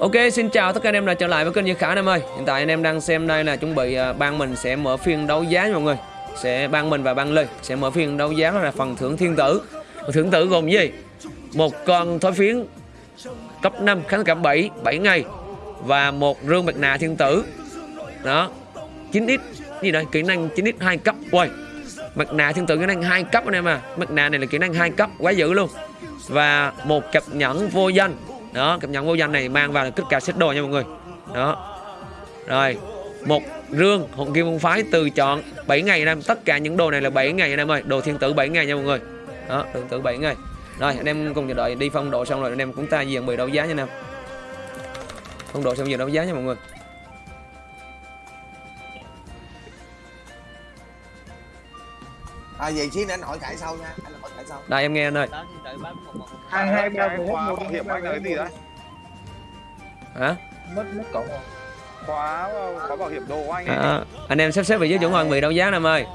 Ok, xin chào tất cả anh em đã trở lại với kênh Như Khả anh em ơi. Hiện tại anh em đang xem đây là chuẩn bị à, ban mình sẽ mở phiên đấu giá nha mọi người. Sẽ ban mình và ban Lê sẽ mở phiên đấu giá là phần thưởng thiên tử. Thưởng tử gồm gì? Một con thói phiến cấp 5 kháng cảm 7, 7 ngày Và một rương bạch nà thiên tử. Đó 9x gì đây? Kỹ năng 9x 2 cấp. Uầy Mặt nạ thiên tử kỹ năng 2 cấp anh em à. Mặt nạ này là kỹ năng 2 cấp quá dữ luôn. Và một cặp nhẫn vô danh đó cặp nhẫn vô danh này mang vào là kích cả set đồ nha mọi người. Đó. Rồi một rương hồn kim môn phái từ chọn 7 ngày anh em. Tất cả những đồ này là 7 ngày anh em ơi. Đồ thiên tử 7 ngày nha mọi người. Đó thiên tử 7 ngày. Rồi anh em cùng chờ đợi đi phong độ xong rồi anh em chúng ta diện bị đấu giá nha anh em. Phong độ xong giờ đấu giá nha mọi người. À vậy xíu nữa anh hỏi Khải sau nha, anh hỏi Khải sau. đây em nghe anh ơi hai hai ba khóa một bảo hiểm anh là cái gì đấy? hả? Mất mất rồi. Khóa khóa bảo hiểm đồ của anh ấy. À, anh em sắp xếp vị trí chuẩn bị đấu giá anh em ơi.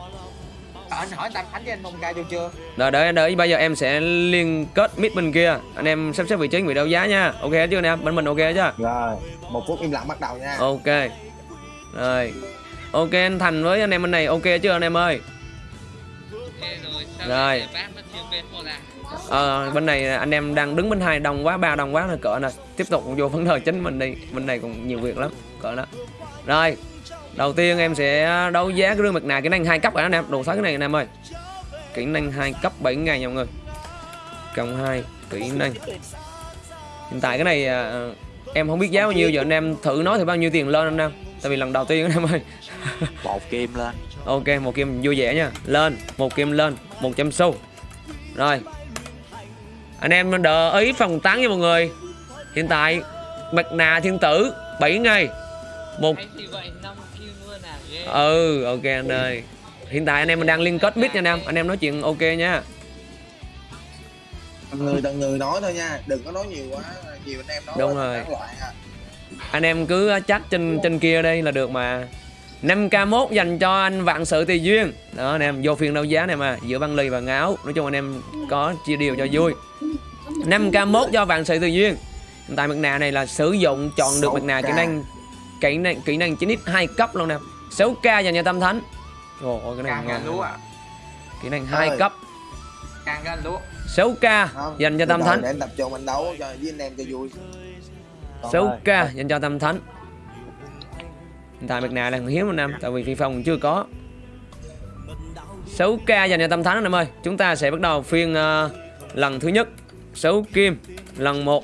À, anh hỏi Tam Khánh với anh Mông Ca chưa chưa? Rồi đợi đợi bây giờ em sẽ liên kết mid bên kia. Anh em sắp xếp vị trí người đấu giá nha. Ok chưa anh em? Bên mình ok chưa? Rồi, một phút im lặng bắt đầu nha. Ok. Rồi. Ok anh Thành với anh em bên này ok chưa anh em ơi? Rồi Ờ, bên này anh em đang đứng bên hai đồng quá ba đồng quá là cỡ này tiếp tục vô vấn đề chính mình đi bên này còn nhiều việc lắm cỡ đó rồi đầu tiên em sẽ đấu giá cái rương mặt nạ kỹ năng hai cấp rồi anh em. Đồ thấy cái này anh em ơi. Kỹ năng hai cấp 7 ngày nha mọi người. Cộng hai kỹ năng. Hiện tại cái này à, em không biết giá bao nhiêu giờ anh em thử nói thì bao nhiêu tiền lên anh em. Tại vì lần đầu tiên anh em ơi. Một kim lên. Ok, một kim vui vẻ nha. Lên, một kim lên, 100 xu. Rồi. Anh em đợi ý phòng tán nha mọi người. Hiện tại mặt nạ thiên tử 7 ngày. Một Ừ, ok anh ơi. Hiện tại anh em mình đang liên kết mic nha anh em. Anh em nói chuyện ok nha. Từng người từng người nói thôi nha, đừng có nói nhiều quá, nhiều anh em nói Đúng rồi. à. Anh em cứ chat trên trên kia đây là được mà. 5k1 dành cho anh vạn sự tùy duyên. Đó anh em vô phiên đấu giá này mà Giữa băng ly và ngáo Nói chung anh em có chia điều cho vui. 5k1 cho vạn sự tùy duyên. Hiện tại mặt nạ này là sử dụng chọn được mặt nạ kỹ 6K. năng kỹ năng kỹ năng 9x 2 cấp luôn nè. 6k dành cho tâm thánh. Ồ ôi cái này càng ngon. gần lúa. à Kỹ năng 2 Ơi. cấp. Càng gần lúa. 6k Không, dành cho tâm thánh. Để anh tập trung anh đấu cho với anh em cho vui. 6k dành cho tâm thánh Tại mặt nạ là hiếm anh em Tại vì phi phong chưa có. 6k dành cho tâm thánh anh em ơi. Chúng ta sẽ bắt đầu phiên ờ, lần thứ nhất. 6 kim lần 1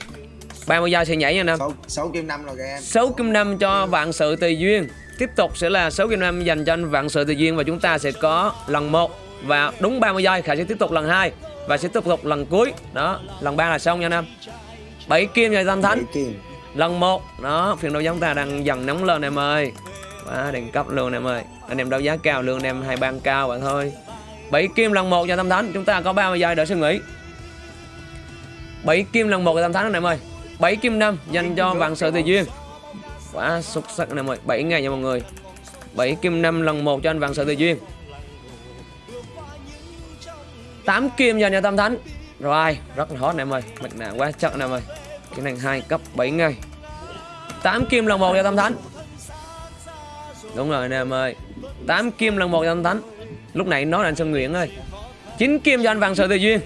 30 giây sẽ nhảy nha anh em Sáu sáu kim năm rồi kìa em. 6 kim 5 cho vạn sự tùy duyên. Tiếp tục sẽ là 6 kim 5 dành cho anh vạn sự tùy duyên Và chúng ta sẽ có lần 1 Và đúng 30 giây Khải sẽ tiếp tục lần 2 Và sẽ tiếp tục lần cuối. Đó lần 3 là xong nha anh em 7 kim cho tâm thánh Bảy kim lần một. Đó, phiên đấu giá chúng ta đang dần nóng lên em ơi. Quá, đẳng cấp luôn em ơi. Anh em đấu giá cao lương em hai ban cao bạn thôi bảy kim lần một cho tâm thánh. Chúng ta có 30 giây để suy nghĩ. Bảy kim lần một cho tâm thánh anh em ơi. Bảy kim năm dành cho vạn sự tùy duyên. Quá, xuất sắc anh em ơi. Bảy ngày nha mọi người. Bảy kim năm lần một cho anh vạn sự tùy duyên. 8 kim dành cho tâm thánh. Rồi, rất là hot anh em ơi. Mạch nạ quá chắc anh em ơi. Cái này 2 cấp 7 ngày. 8 kim lần 1 cho tâm thánh. Đúng rồi anh em ơi. 8 kim lần 1 cho tâm thánh. Lúc này nói là anh Sơn Nguyễn ơi. 9 kim cho anh vạn sự tùy duyên.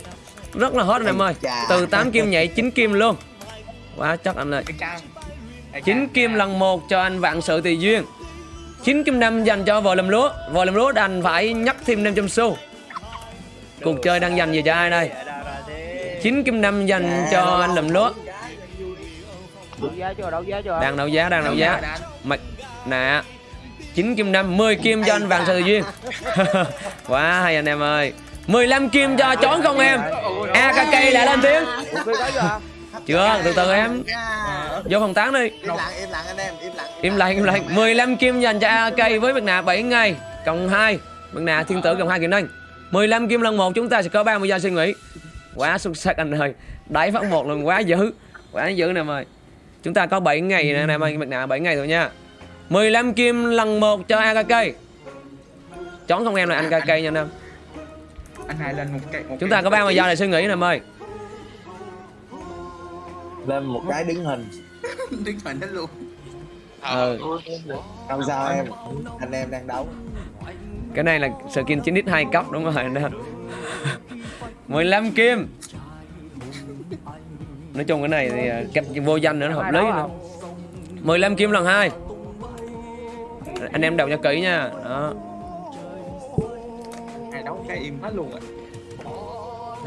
Rất là hot anh em ơi. Từ 8 kim nhảy 9 kim luôn. Quá chắc anh ơi. Cái cam 9 kim lần 1 cho anh vạn sự tùy duyên. 9 kim 5 dành cho vợ làm lúa. Vợ làm lúa đành phải nhắc thêm 500 xu. Cuộc chơi đang dành về cho ai đây? 9 kim 5 dành cho anh làm lúa Đang đấu giá đang đấu giá. Mặt nạ 9 kim 5 10 kim cho anh vạn sự duyên Quá hay anh em ơi. 15 kim cho chón không em. AKK đã lên tiếng. Chưa từ từ em. À. Vô phòng tán đi. Im lặng, im lặng anh em, im lặng. Im lặng im lặng. 15 kim dành cho AKK với mặt nạ 7 ngày Cộng 2 Mặt nạ thiên tử cộng 2 kỹ năng. 15 kim lần 1 chúng ta sẽ có 30 giây suy nghĩ. Quá xuất sắc anh ơi. Đẩy phát một lần quá dữ. Quá dữ nè em ơi Chúng ta có 7 ngày nè anh em ơi Mặt nạ 7 ngày thôi nha. 15 kim lần 1 cho AKK Chón không em là anh AKK nha anh em. Anh hai lên một cái một Chúng ta có 30 giây để suy nghĩ nè em ơi Lên một cái đứng hình. Đứng thoại hết luôn. Ừ. không sao em? Anh em đang đấu. Cái này là skin 9 x 2 cấp đúng rồi đó 15 kim nói chung cái này thì à, kẹp vô danh nữa nó hợp lý nữa. 15 kim lần hai. Anh em đọc cho kỹ nha. Đó. Ai đấu cái im hết luôn rồi.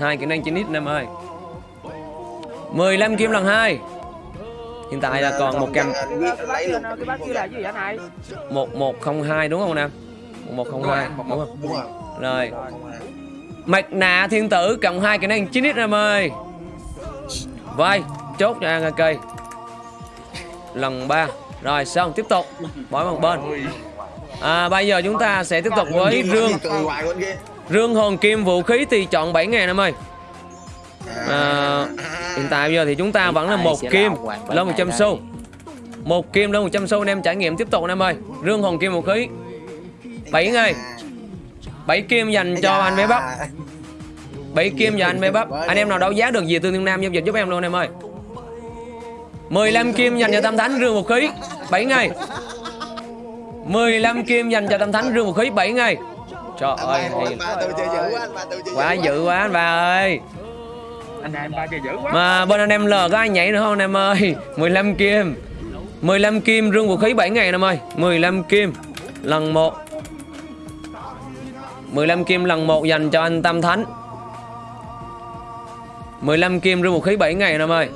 Hai kỹ năng 9 x em ơi. 15 kim lần hai. Hiện tại là còn một trăm anh biết anh lấy luôn cái bác kia là gì vậy anh hai một một không hai đúng không nam một không? hai đúng không rồi. À. mặt nạ thiên tử cộng hai kỹ năng 9 x em ơi vai chốt cho ăn cây lần ba. Rồi xong tiếp tục. Bỏ một bên. À, bây giờ chúng ta sẽ tiếp tục với rương. rương hồn kim vũ khí thì chọn 7 ngàn em ơi. À, hiện tại bây giờ thì chúng ta vẫn là một kim lên ngàn 100 đây? xu. một kim lên 100 xu anh em trải nghiệm tiếp tục anh em ơi. Rương hồn kim vũ khí. 7 ngày 7 kim dành cho anh bé bắp 7 kim cho anh bé bắp. Anh em nào đấu giá được gì tương đương nam giao dịch giúp em luôn anh em ơi. 15 kim dành cho tam thánh rương vũ khí 7 ngày. 15 kim dành cho tam thánh rương vũ khí 7 ngày. Trời ơi anh hay ba tôi chơi dữ quá dữ quá anh bà ơi. Anh anh ba chơi dữ quá. Mà bên anh em L có ai nhảy nữa không anh em ơi? 15 kim. 15 kim rương vũ khí 7 ngày anh em ơi. 15 kim lần 1 15 kim lần 1 dành cho anh Tam Thánh 15 kim rương một khí 7 ngày anh em ơi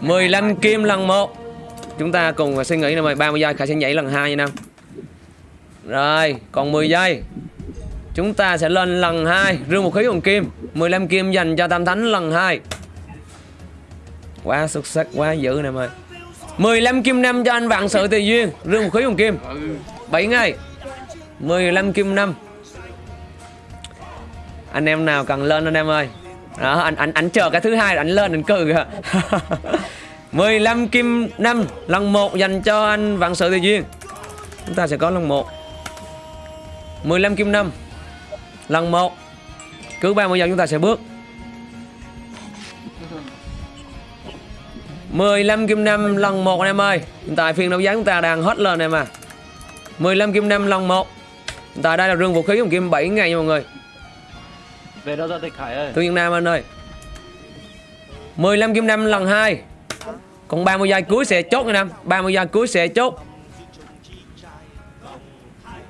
15 kim lần 1 Chúng ta cùng suy nghĩ anh em ơi 30 giây, Khải sẽ nhảy lần 2 nha Nam Rồi, còn 10 giây. Chúng ta sẽ lên lần 2 Rương một khí bằng kim. 15 kim dành cho Tam Thánh lần 2 Quá xuất sắc, quá dữ nè em ơi 15 kim năm cho anh vạn sự tùy duyên Rương một khí bằng kim. 7 ngày. 15 kim năm. Anh em nào cần lên anh em ơi. Đó, anh anh anh chờ cái thứ hai anh lên anh cừ kìa. 15 kim 5 lần 1 dành cho anh vạn sự tùy duyên. Chúng ta sẽ có lần 1 15 kim 5 lần 1 cứ 30 giờ chúng ta sẽ bước. 15 kim 5 lần 1 anh em ơi. Hiện tại phiên đấu giá chúng ta đang hết lên em à. 15 kim 5 lần 1 Hiện tại đây là rương vũ khí của kim 7 ngày nha mọi người. Về đâu ra tịch Khải ơi. Thương Nhân Nam anh ơi. 15 kim năm lần 2 Còn 30 giây cuối sẽ chốt nha Nam. 30 giây cuối sẽ chốt.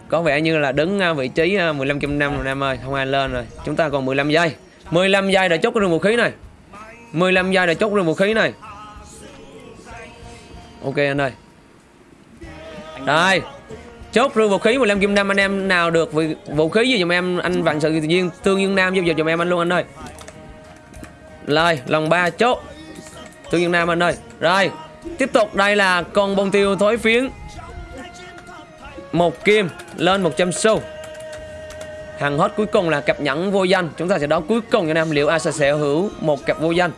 Có vẻ như là đứng à, vị trí à, 15 kim năm rồi Nam ơi. Không ai lên rồi. Chúng ta còn 15 giây. 15 giây để chốt cái vũ khí này. 15 giây để chốt rừng vũ khí này. Ok anh ơi. Đây. Chốt rương vũ khí 15 kim năm anh em nào được vũ khí gì dùm em anh vạn sự tự nhiên tương dương nam giao dịch dùm em anh luôn anh ơi. Rồi lần 3 chốt. Tương dương nam anh ơi. Rồi tiếp tục đây là con bông tiêu thối phiến. Một kim lên 100 xu. Hàng hot cuối cùng là cặp nhẫn vô danh. Chúng ta sẽ đấu cuối cùng cho nam liệu ai sẽ hữu một cặp vô danh?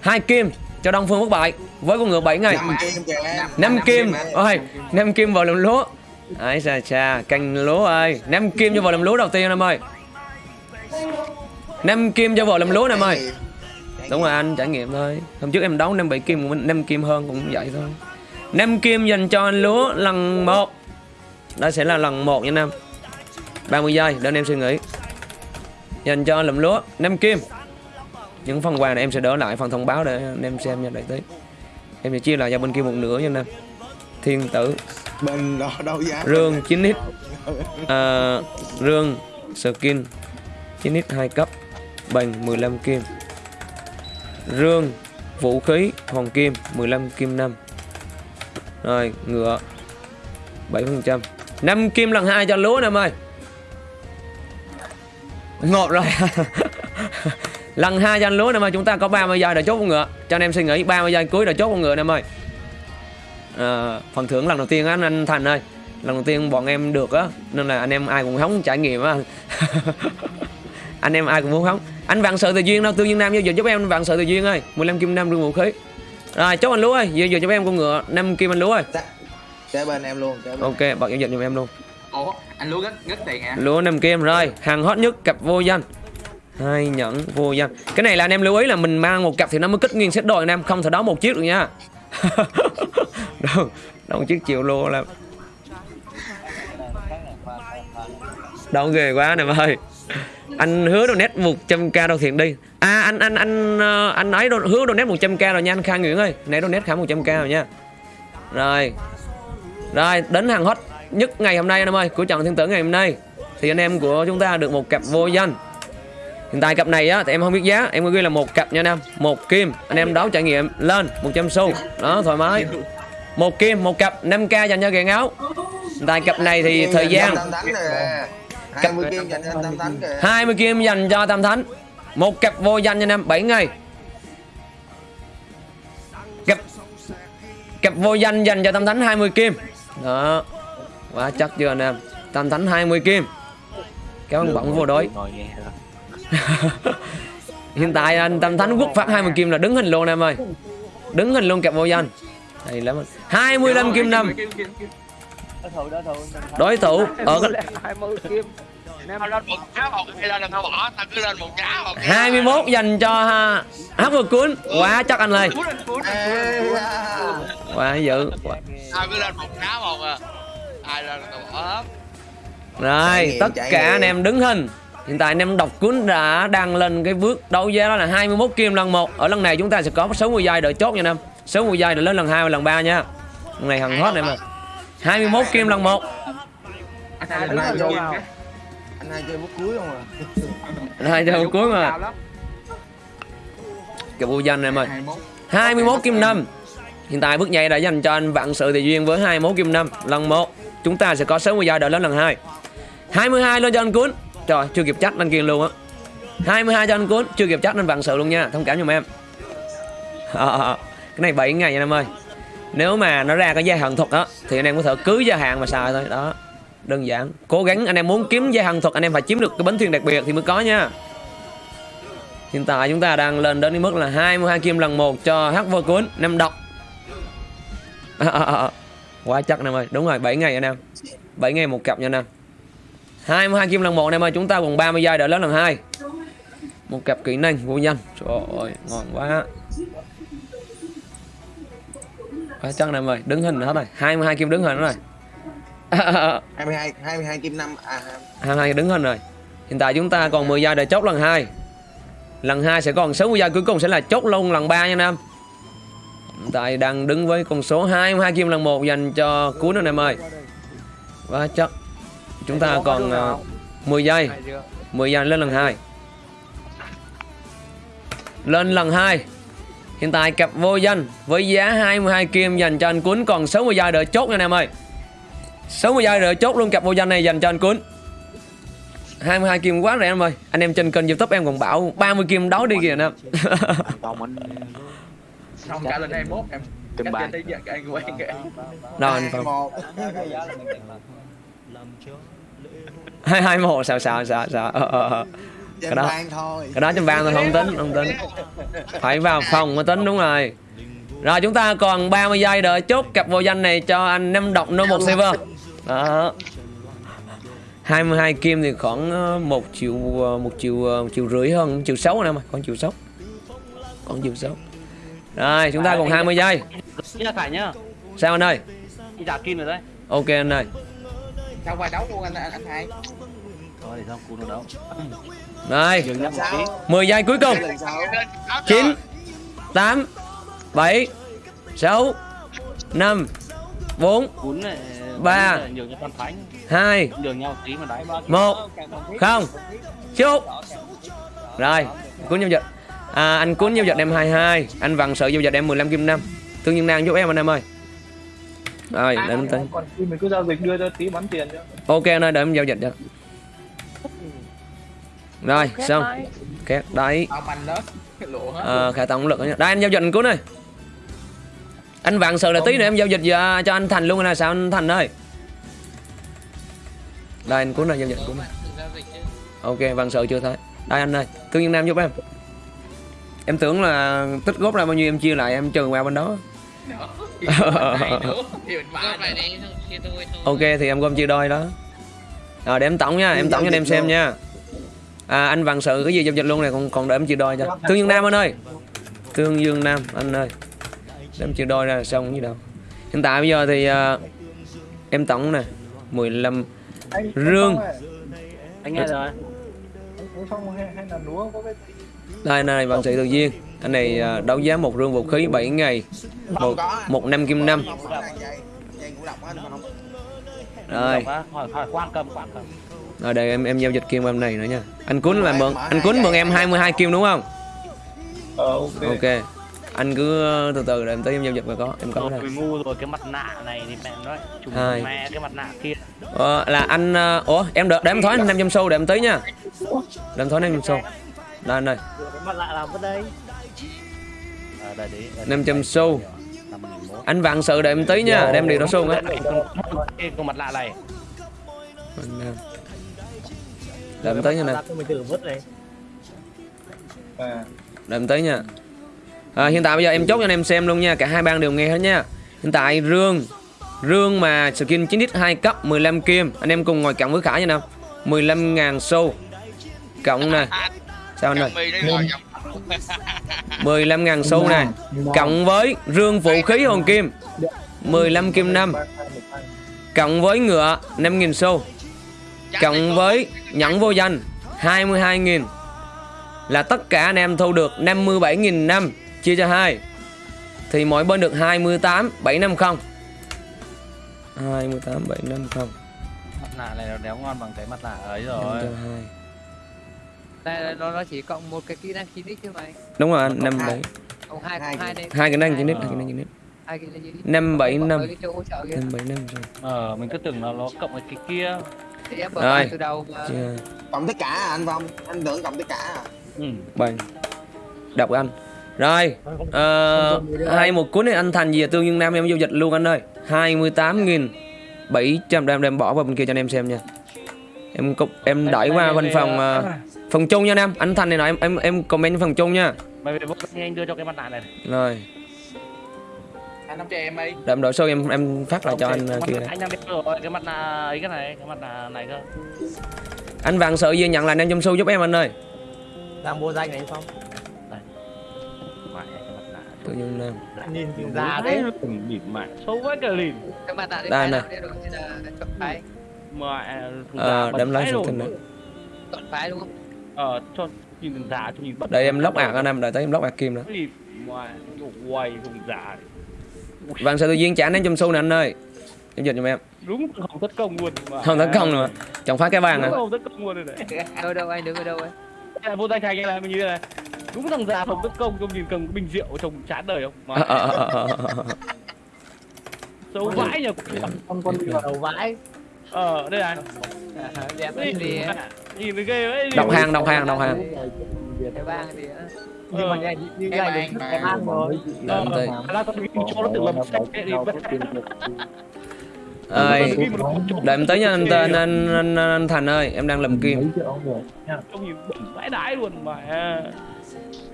Hai kim cho đông phương bất bại. Với con ngựa 7 ngày. Năm kim kìa năm kim ôi năm kim vào làm lúa ấy xa xa canh lúa ơi. Năm kim cho vào làm lúa đầu tiên em ơi. Năm kim cho vào làm lúa em ơi. Đúng rồi anh, trải nghiệm thôi. Hôm trước em đấu năm bảy kim, cũng năm kim hơn cũng vậy thôi. Năm kim dành cho anh lúa lần một. Đó sẽ là lần một nha năm 30 giây, để anh em suy nghĩ. Dành cho lụm lúa năm kim. Những phần quà này em sẽ đỡ lại, phần thông báo để anh em xem nha, đợi tí. Em sẽ chia lại cho bên kia một nửa nha năm thiên tử bên đó đấu giá rương 9x à, rương skin. 9x 2 cấp. Bằng 15 kim. Rương vũ khí hoàng kim 15 kim 5 rồi ngựa 7 phần trăm. 5 kim lần hai cho lúa nè em ơi ngột rồi. Lần hai cho anh lúa nè em ơi chúng ta có 30 giây để chốt con ngựa. Cho anh em suy nghĩ 30 giây cuối để chốt con ngựa nè em ơi à, phần thưởng lần đầu tiên á anh, anh Thành ơi. Lần đầu tiên bọn em được á nên là anh em ai cũng hóng trải nghiệm á. Anh em ai cũng muốn hóng. Anh vạn sự tự duyên đâu? Tương nhiên nam giao dịch giúp em vạn sự tự duyên ơi. 15 kim năm rương vũ khí. Rồi chốt anh lúa ơi. Giờ giờ giúp em con ngựa 5 kim anh lúa ơi. Kế bên em luôn bên ok bật giao dịch giùm em luôn. Ủa anh lúa rất rất tiền hả? Lúa 5 kim rồi. Hàng hot nhất cặp vô danh. Hai nhẫn vô danh. Cái này là anh em lưu ý là mình mang một cặp thì nó mới kích nguyên set đôi anh em không thể đó một chiếc được nha đâu đâu một chiếc triệu lô là đâu ghê quá nè ơi. Anh hứa donate 100k đâu thiện đi. À anh anh anh ờ, anh nói đồ, hứa donate 100k rồi nha anh Khang Nguyễn ơi. Nãy nét khá 100k rồi nha. Rồi. Rồi đến hàng hot nhất ngày hôm nay anh em ơi của trận thiên tử ngày hôm nay. Thì anh em của chúng ta được một cặp vô danh. Hiện tại cặp này á thì em không biết giá em có ghi là một cặp nha anh em. Một kim. Anh em đấu trải nghiệm lên 100 xu. Đó thoải mái một kim một cặp 5k dành cho gà áo. Tại cặp này thì thời gian. tam thánh kìa 20 kim dành cho tam thánh kìa 20 kim dành cho Tam Thánh. Một cặp vô danh cho em 7 ngày. Cặp Cặp vô danh dành cho Tam Thánh 20 kim. Đó. Quá chắc chưa anh em? Tam Thánh 20 kim. Kéo ăn bỏng vô đối. Hiện tại anh Tam Thánh quốc phát 20 kim là đứng hình luôn em ơi. Đứng hình luôn cặp vô danh Hay lắm anh 25 kim năm. Đối thủ ở cái 20 kim. Anh em tao lên một giá một hay lên tao bỏ tao cứ lên một giá một 21 dành cho ha, Hát vừa cuốn Quá chắc anh da. Quá dữ lên một một à lên Rồi, tất cả anh em đứng hình. Hiện tại anh em đọc cuốn đã đang lên cái bước đấu giá đó là 21 kim lần 1. Ở lần này chúng ta sẽ có số 10 giây đợi chốt nha anh em. Số 10 giây đợi lên lần 2 và lần 3 nha. Lần này hằng hot em à. 21 kim lần 1. Anh hai Anh hai lên vô kim nào? kìa. anh hai chơi bút cuối không à cuối mà. Cái bộ danh em ơi. 21. 21 kim 5. Hiện tại bước nhảy đã dành cho anh vạn sự thì duyên với 21 kim 5 lần 1. Chúng ta sẽ có số 10 giây đợi lên lần 2. 22 lên cho anh cuốn. Trời, chưa kịp chắc lên kia luôn á. 22 cho anh cuốn, chưa kịp chắc lên vạn sự luôn nha. Thông cảm giùm em. Ờ, cái này 7 ngày nha em ơi. Nếu mà nó ra cái gia hạn thuật á thì anh em có thể cứ gia hạn mà xài thôi đó. Đơn giản. Cố gắng anh em muốn kiếm gia hạn thuật anh em phải chiếm được cái bánh thuyền đặc biệt thì mới có nha. Hiện tại chúng ta đang lên đến mức là 22 kim lần 1 cho hắc vô cuốn năm độc. À, à, à, à. Quá chắc anh em ơi, đúng rồi 7 ngày anh em. 7 ngày một cặp nha anh em. 22 kim lần 1 anh em ơi, chúng ta còn 30 giây đợi lớn lần 2. Một cặp kỹ năng vô nhanh Trời ơi, ngon quá. Quá chắc anh em ơi, đứng hình hết rồi. 22 kim đứng hình rồi. 22 22 kim năm à 22 đứng hình rồi. Hiện tại chúng ta còn 10 giây để chốt lần 2. Lần 2 sẽ còn 60 giây cuối cùng sẽ là chốt luôn lần 3 nha em. Hiện tại đang đứng với con số 22 kim lần 1 dành cho cuốn anh em ơi. Quá chắc. Chúng ta còn ờ, 10 giây. 10 giây lên lần 2. Lên lần 2. Hiện tại cặp vô danh với giá 22 kim dành cho anh Cuốn còn 60 giây đợi chốt nha anh em ơi. 60 giây đợi chốt luôn cặp vô danh này dành cho anh Cuốn. 22 kim quá rẻ em ơi. Anh em trên kênh YouTube em còn bảo 30 kim đấu đi kìa anh em. Xong cả lên 21 em. Bài. trên đây giờ anh quen kìa. Đâu anh Phong. 1 hai hai một sao sao sao sao ờ, ờ, ờ. Cái đó- thôi. Cái đó trong ban thôi không tính không tính. Phải vào phòng mới tính đúng rồi. Rồi chúng ta còn 30 giây đợi chốt cặp vô danh này cho anh năm độc no một server đó. 22 kim thì khoảng ờ, một triệu ờ, một triệu ờ, một triệu rưỡi hơn triệu sáu anh em ơi còn triệu sáu. Còn triệu sáu. Rồi chúng ta còn 20 giây. Sao anh ơi? Đi giả kim rồi đấy. Ok anh ơi. Sao qua đấu luôn anh anh, anh hai. Thôi để xong cú nó tí 10 giây cuối cùng. Lần sau. Lên áo 9 8 7 6 5 4 Cún này Ba. cún này Nhường cho con thánh. 2 Nhường nhau một tí mà đáy 1 không chúc. Rồi cuốn giao dịch à, anh cuốn giao dịch em 22 anh vặn sợ giao dịch em 15 kim 5 thương nhân đang giúp em anh em ơi. Rồi để em tính Còn khi mình cứ giao dịch đưa cho tí bắn tiền cho. ok anh ơi để em giao dịch cho rồi xong. két đấy. Lớn. Lụa hết. à, khả tổng lực. Đây anh giao dịch anh cuốn ơi. Anh vặn sợ là tí nữa em giao dịch cho, cho anh thành luôn là sao anh thành ơi? Đây anh cuốn này giao dịch cuốn này ok vặn sợ chưa thấy đây anh ơi thương nhân nam giúp em. Em tưởng là tích góp ra bao nhiêu em chia lại em trừ qua bên đó. Ok thì em gom chia đôi đó. Rồi để em tổng nha em tổng cho anh em xem nha à anh vạn sự cái gì giao dịch luôn này còn còn để em chia đôi cho. Tương dương nam anh ơi. Tương dương nam anh ơi. Để em chia đôi ra là xong gì đâu. Hiện tại bây giờ thì à, em tổng nè 15 anh Rương. anh nghe rồi. Đây này vạn sự tự nhiên. Anh này à, đấu giá một rương vũ khí 7 ngày một một năm kim năm. Á anh không rồi. Hỏi hỏi quan cầm quan cầm rồi để em em giao dịch kim em này nữa nha. Anh cuốn là mượn anh cuốn mượn em 22 kim đúng không? Ờ ok. Ok. Anh cứ ờ, từ từ để em tới em giao dịch mà có em có đây rồi ngu rồi cái mặt nạ này thì mẹ nói trùng mẹ cái mặt nạ kia. Ờ, là anh ờ, ủa em được để em thói 500 xu để em tới nha. Để em thói 500 xu. Đây anh ơi cái mặt lạ làm ở đây. Ở đây đấy 500 xu. Anh vạn sự để em tới nha để em đi đó xu á cái con mặt lạ này để em tới nha nè này. À. Để em tới nha. À, hiện tại bây giờ em chốt cho anh em xem luôn nha cả hai bang đều nghe hết nha. Hiện tại rương rương mà skin 9 x 2 cấp 15 kim. Anh em cùng ngồi cộng với khải nha nào. 15.000 xu. Cộng nè. Sao anh ơi? Chồng mì đi rồi chồng 15.000 xu này cộng với rương vũ khí hồn kim. 15 kim 5 cộng với ngựa 5.000 xu cộng với nhẫn vô danh 22.000 là tất cả anh em thu được 57.000 năm chia cho hai. Thì mỗi bên được 28 750 28 750 mặt nạ này nó đéo ngon bằng cái mặt nạ ấy rồi. Đây nó nó chỉ cộng một cái kỹ năng chín x thôi mày đúng rồi anh năm bảy. cộng hai cộng hai đây hai cái năng chín nít hai cái năng chín nít hai kỹ năng chín x. Năm bảy năm. Năm bảy năm rồi. Ờ mình cứ tưởng là nó cộng với cái kia Rồi. từ đầu chia cộng tất cả à, anh phong? Anh tưởng cộng tất cả à. ừ. bảy đọc anh. Rồi ờ, hai một cuốn này anh thành gì? Tương dương nam em giao dịch luôn anh ơi. 28.000 700 đem đem bỏ vào bên kia cho anh em xem nha. Em cục em đẩy qua văn phòng ờ, phần chung nha anh em. Anh thành này nói em em em comment phần chung nha. Mày về vô anh đưa cho cái mặt nạ này. Rồi anh nắm cho em đi. Để em đổi số em em phát lại cho anh ờ, Mặt kia. này. anh đang biết rồi cái mặt nạ ấy cái này cái mặt nạ này cơ. Anh vàng sợ gì nhận là anh em xu giúp em anh ơi? Đang mua danh này nạ tương dương nam Anh nhìn từ già đấy đấy bịt mẹ xấu quá cả lìn cái mặt nạ đến Đây cái này. đây là thằng ờ, máy phần rồi. tin nữa chọn phái đúng không? Ờ cho nhìn già cho nhìn bất để em lóc ạc anh em đợi tới em lóc ạc kim nữa. Quay thằng già vàng sợ tự nhiên trả anh em xu nè anh ơi? Giao dịch giùm em. Đúng không thất công luôn mà. Không tấn công nữa. Chẳng phá cái vàng đúng à? không thất công luôn rồi đấy. Đâu đâu anh đứng ở đâu ấy? Đây là vô tay thành này mình như thế này. Đúng thằng già không tấn công trông nhìn cầm bình rượu trông chán đời không? Mà Ờ, ờ, ờ, ờ, xấu vãi nhờ. Con con đi vào đầu vãi. Ờ đây này. Đẹp anh thì nhìn thấy ghê đấy đọc hàng đọc hàng đọc hàng. Cái bang thì nhưng mà nghe như Cái đến bàn. cái ăn rồi. Để em tới là con ghi cho nó tự làm sách để đi ơi để em tới nha anh tên anh, anh, anh thành ơi em đang làm kim. trông bẩn vãi đái luôn mà.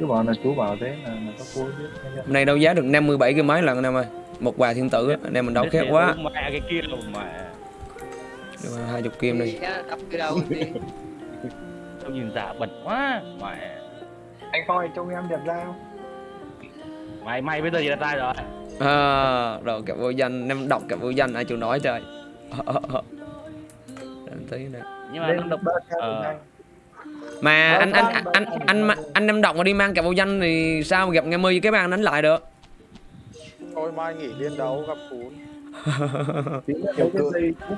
Chú bảo là chú bảo thế là có biết hôm nay đấu giá được 57 cái máy lần anh em ơi. Một quà thiên tử anh em mình đấu khét quá. mẹ cái kia rồi mà. Hai chục kim đi. Trông nhìn già bẩn quá mẹ anh ơi trông em đẹp ra không? Mày mày bây giờ gì là tai rồi. À, rồi kẹp vô danh em đọc kẹp vô danh ai chịu nói trời. Em tí nè nhưng mà lên ca Ờ. mà anh anh anh anh anh anh, anh em đọc mà đi mang kẹp vô danh thì sao mà gặp nghe với cái bàn đánh lại được? Thôi mai nghỉ liên đấu gặp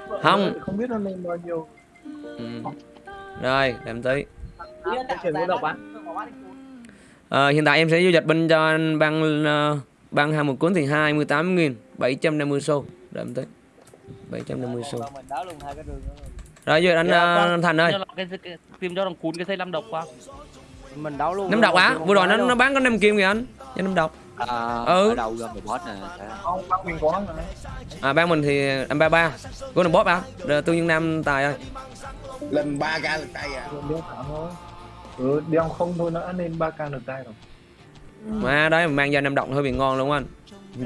vợ Không. không biết nó lên bao nhiêu. Ừ. rồi em tí độc á Ờ, hiện tại em sẽ giao dịch bên cho anh băng uh, băng hai một cuốn thì 28 nghìn 750 xu. Để em tí 750 xu. Rồi. rồi giờ anh ờ, Thành ơi. Tìm cho thằng cún cái xây năm độc qua mình đấu luôn. Năm độc á vừa rồi nó nó bán có 5 kim kìa anh. Cho năm độc. À, Ừ. ở đâu ra một boss nè phải không? bác mình có mà à ban mình thì em ba ba. Của boss à Rồi, tương dương nam tài ơi. Lên 3 ca lực tay à. Đeo thảm thôi ừ đeo không thôi nó lên ba ca được tay rồi mà đấy mang ra năm độc hơi bị ngon luôn anh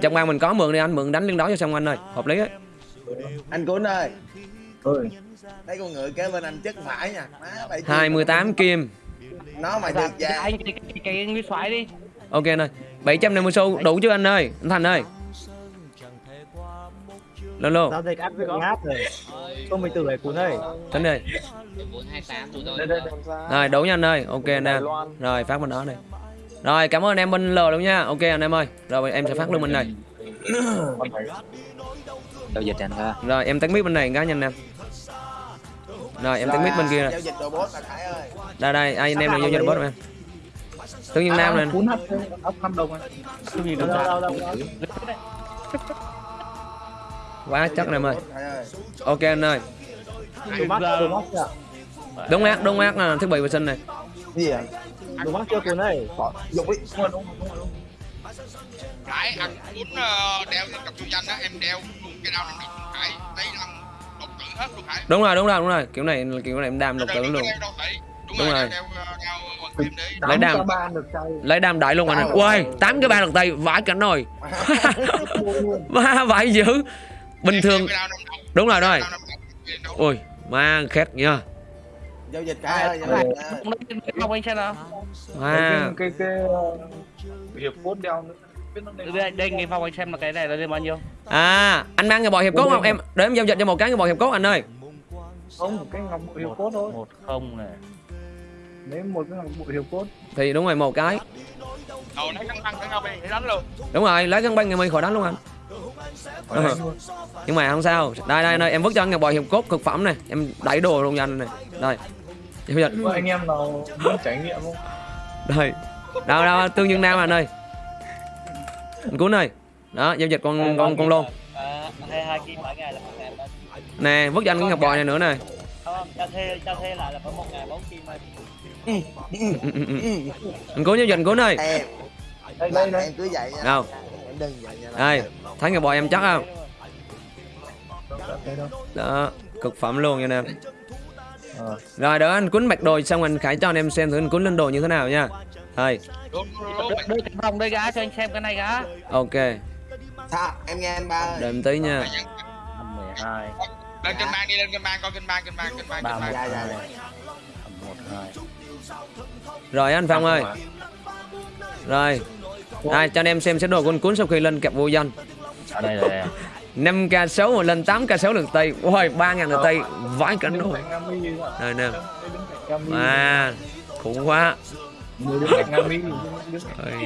trong ban mình có mượn đi anh mượn đánh liên đấu cho xong anh ơi hợp lý ấy anh cún ơi ơi Thấy con ngựa kế bên anh chất phải nha Má, bảy chi. 28 kim Nó mà Dạ, được giá anh cái cái, cái soái đi ok anh ơi 750 xu đủ chưa anh ơi anh Thành ơi lên luôn giao dịch ăn được ngáp rồi. Không mình tử ấy cuốn ơi tính đi đây đây đây. Rồi đủ nha anh ơi. Ok anh em. Rồi phát bên đó này. Rồi cảm ơn anh em bên L luôn nha. Ok anh em ơi. Rồi em sẽ phát luôn bên này. Này giao dịch anh ha. Rồi em tắt mic bên này cái nhanh em rồi em tắt mic bên kia rồi đây đây ai anh em nào vô cho bot em? Tương nhiên nam này cuốn hấp ấp hấp đồng anh tôi nhìn đâu đâu đâu quá chắc anh em ơi. ok anh ơi. Đúng ác đúng ác là thiết bị vệ sinh này. Cái gì mắc chưa cuốn ơi Dục đi Khải ăn cuốn ờ, đeo lên cặp chú danh á em đeo luôn cái đau độc Khải lấy làm độc tử hết luôn Khải đúng rồi đúng rồi đúng rồi. Kiểu này kiểu này em đam độc tử luôn. đúng, Đúng rồi, rồi. ờ, đấy lấy đam. lấy đam đại luôn anh ơi tám cái ba lần tay vãi cảnh rồi. Ba vãi dữ bình thường đúng rồi rồi đao nằm độc, đeo độc. ui ma khét nha Giao dịch Khải ơi không anh xem nào. Ma cái cái ờ, hiệp cốt đeo nữa. Biết nó nên đây đây nghe phong anh xem là cái này là lên bao nhiêu à anh mang cái bò hiệp cốt không? Em để em giao dịch cho một cái cái bò hiệp cốt anh ơi. Không cái ngọc bội hiệp cốt thôi. Một không này. Nếu một cái ngọc bội hiệp cốt. Thì đúng rồi một cái. Đầu lấy căng băng cái nhau để đánh luôn. Đúng rồi lấy cân băng ngày mi khỏi đánh luôn anh Luôn. nhưng mà không sao. Đây đây đây. Em vứt cho anh cái bò hiệp cốt cực phẩm này. Em đẩy đồ luôn cho anh này. Đây. Giao dịch Có anh em nào muốn trải nghiệm không? Đây. Đâu đâu tương dương nam anh ơi. Anh cuốn ơi. Đó giao dịch con con con bên nè vứt cho anh cái ngọc bò này nữa này không cho thuê cho thuê lại là phải một ngày bốn kim thôi ừ. anh cuốn giao dịch anh cuốn ơi. Em đây đây. Em cứ vậy nha. Đâu Đây thấy ngọc bò em chắc không? Đó cực phẩm luôn nha em Ờ. rồi đỡ anh cuốn mặc đồ xong anh khải cho anh em xem thử anh cuốn lên đồ như thế nào nha. Đây đây cái vòng đây gá cho anh xem cái này gá ok. Sao em nghe anh ba ơi. Đợi em tí nha. Mười hai. Lên kênh bang đi lên kênh bang coi kênh bang kênh bang kênh bang ba kênh bang. Dạ, dạ, dạ. rồi anh phong ơi. Rồi đây cho anh em xem xét đồ anh cuốn sau khi lên kẹp vô danh. Ở đây là 5 k 6 mà lên 8 k 6 lượt tay. Ôi 3 ngàn lượt tay vãi cảnh đứng luôn cạnh Nga Mi à? đây nè. Đây à khủng quá. Ôi cạnh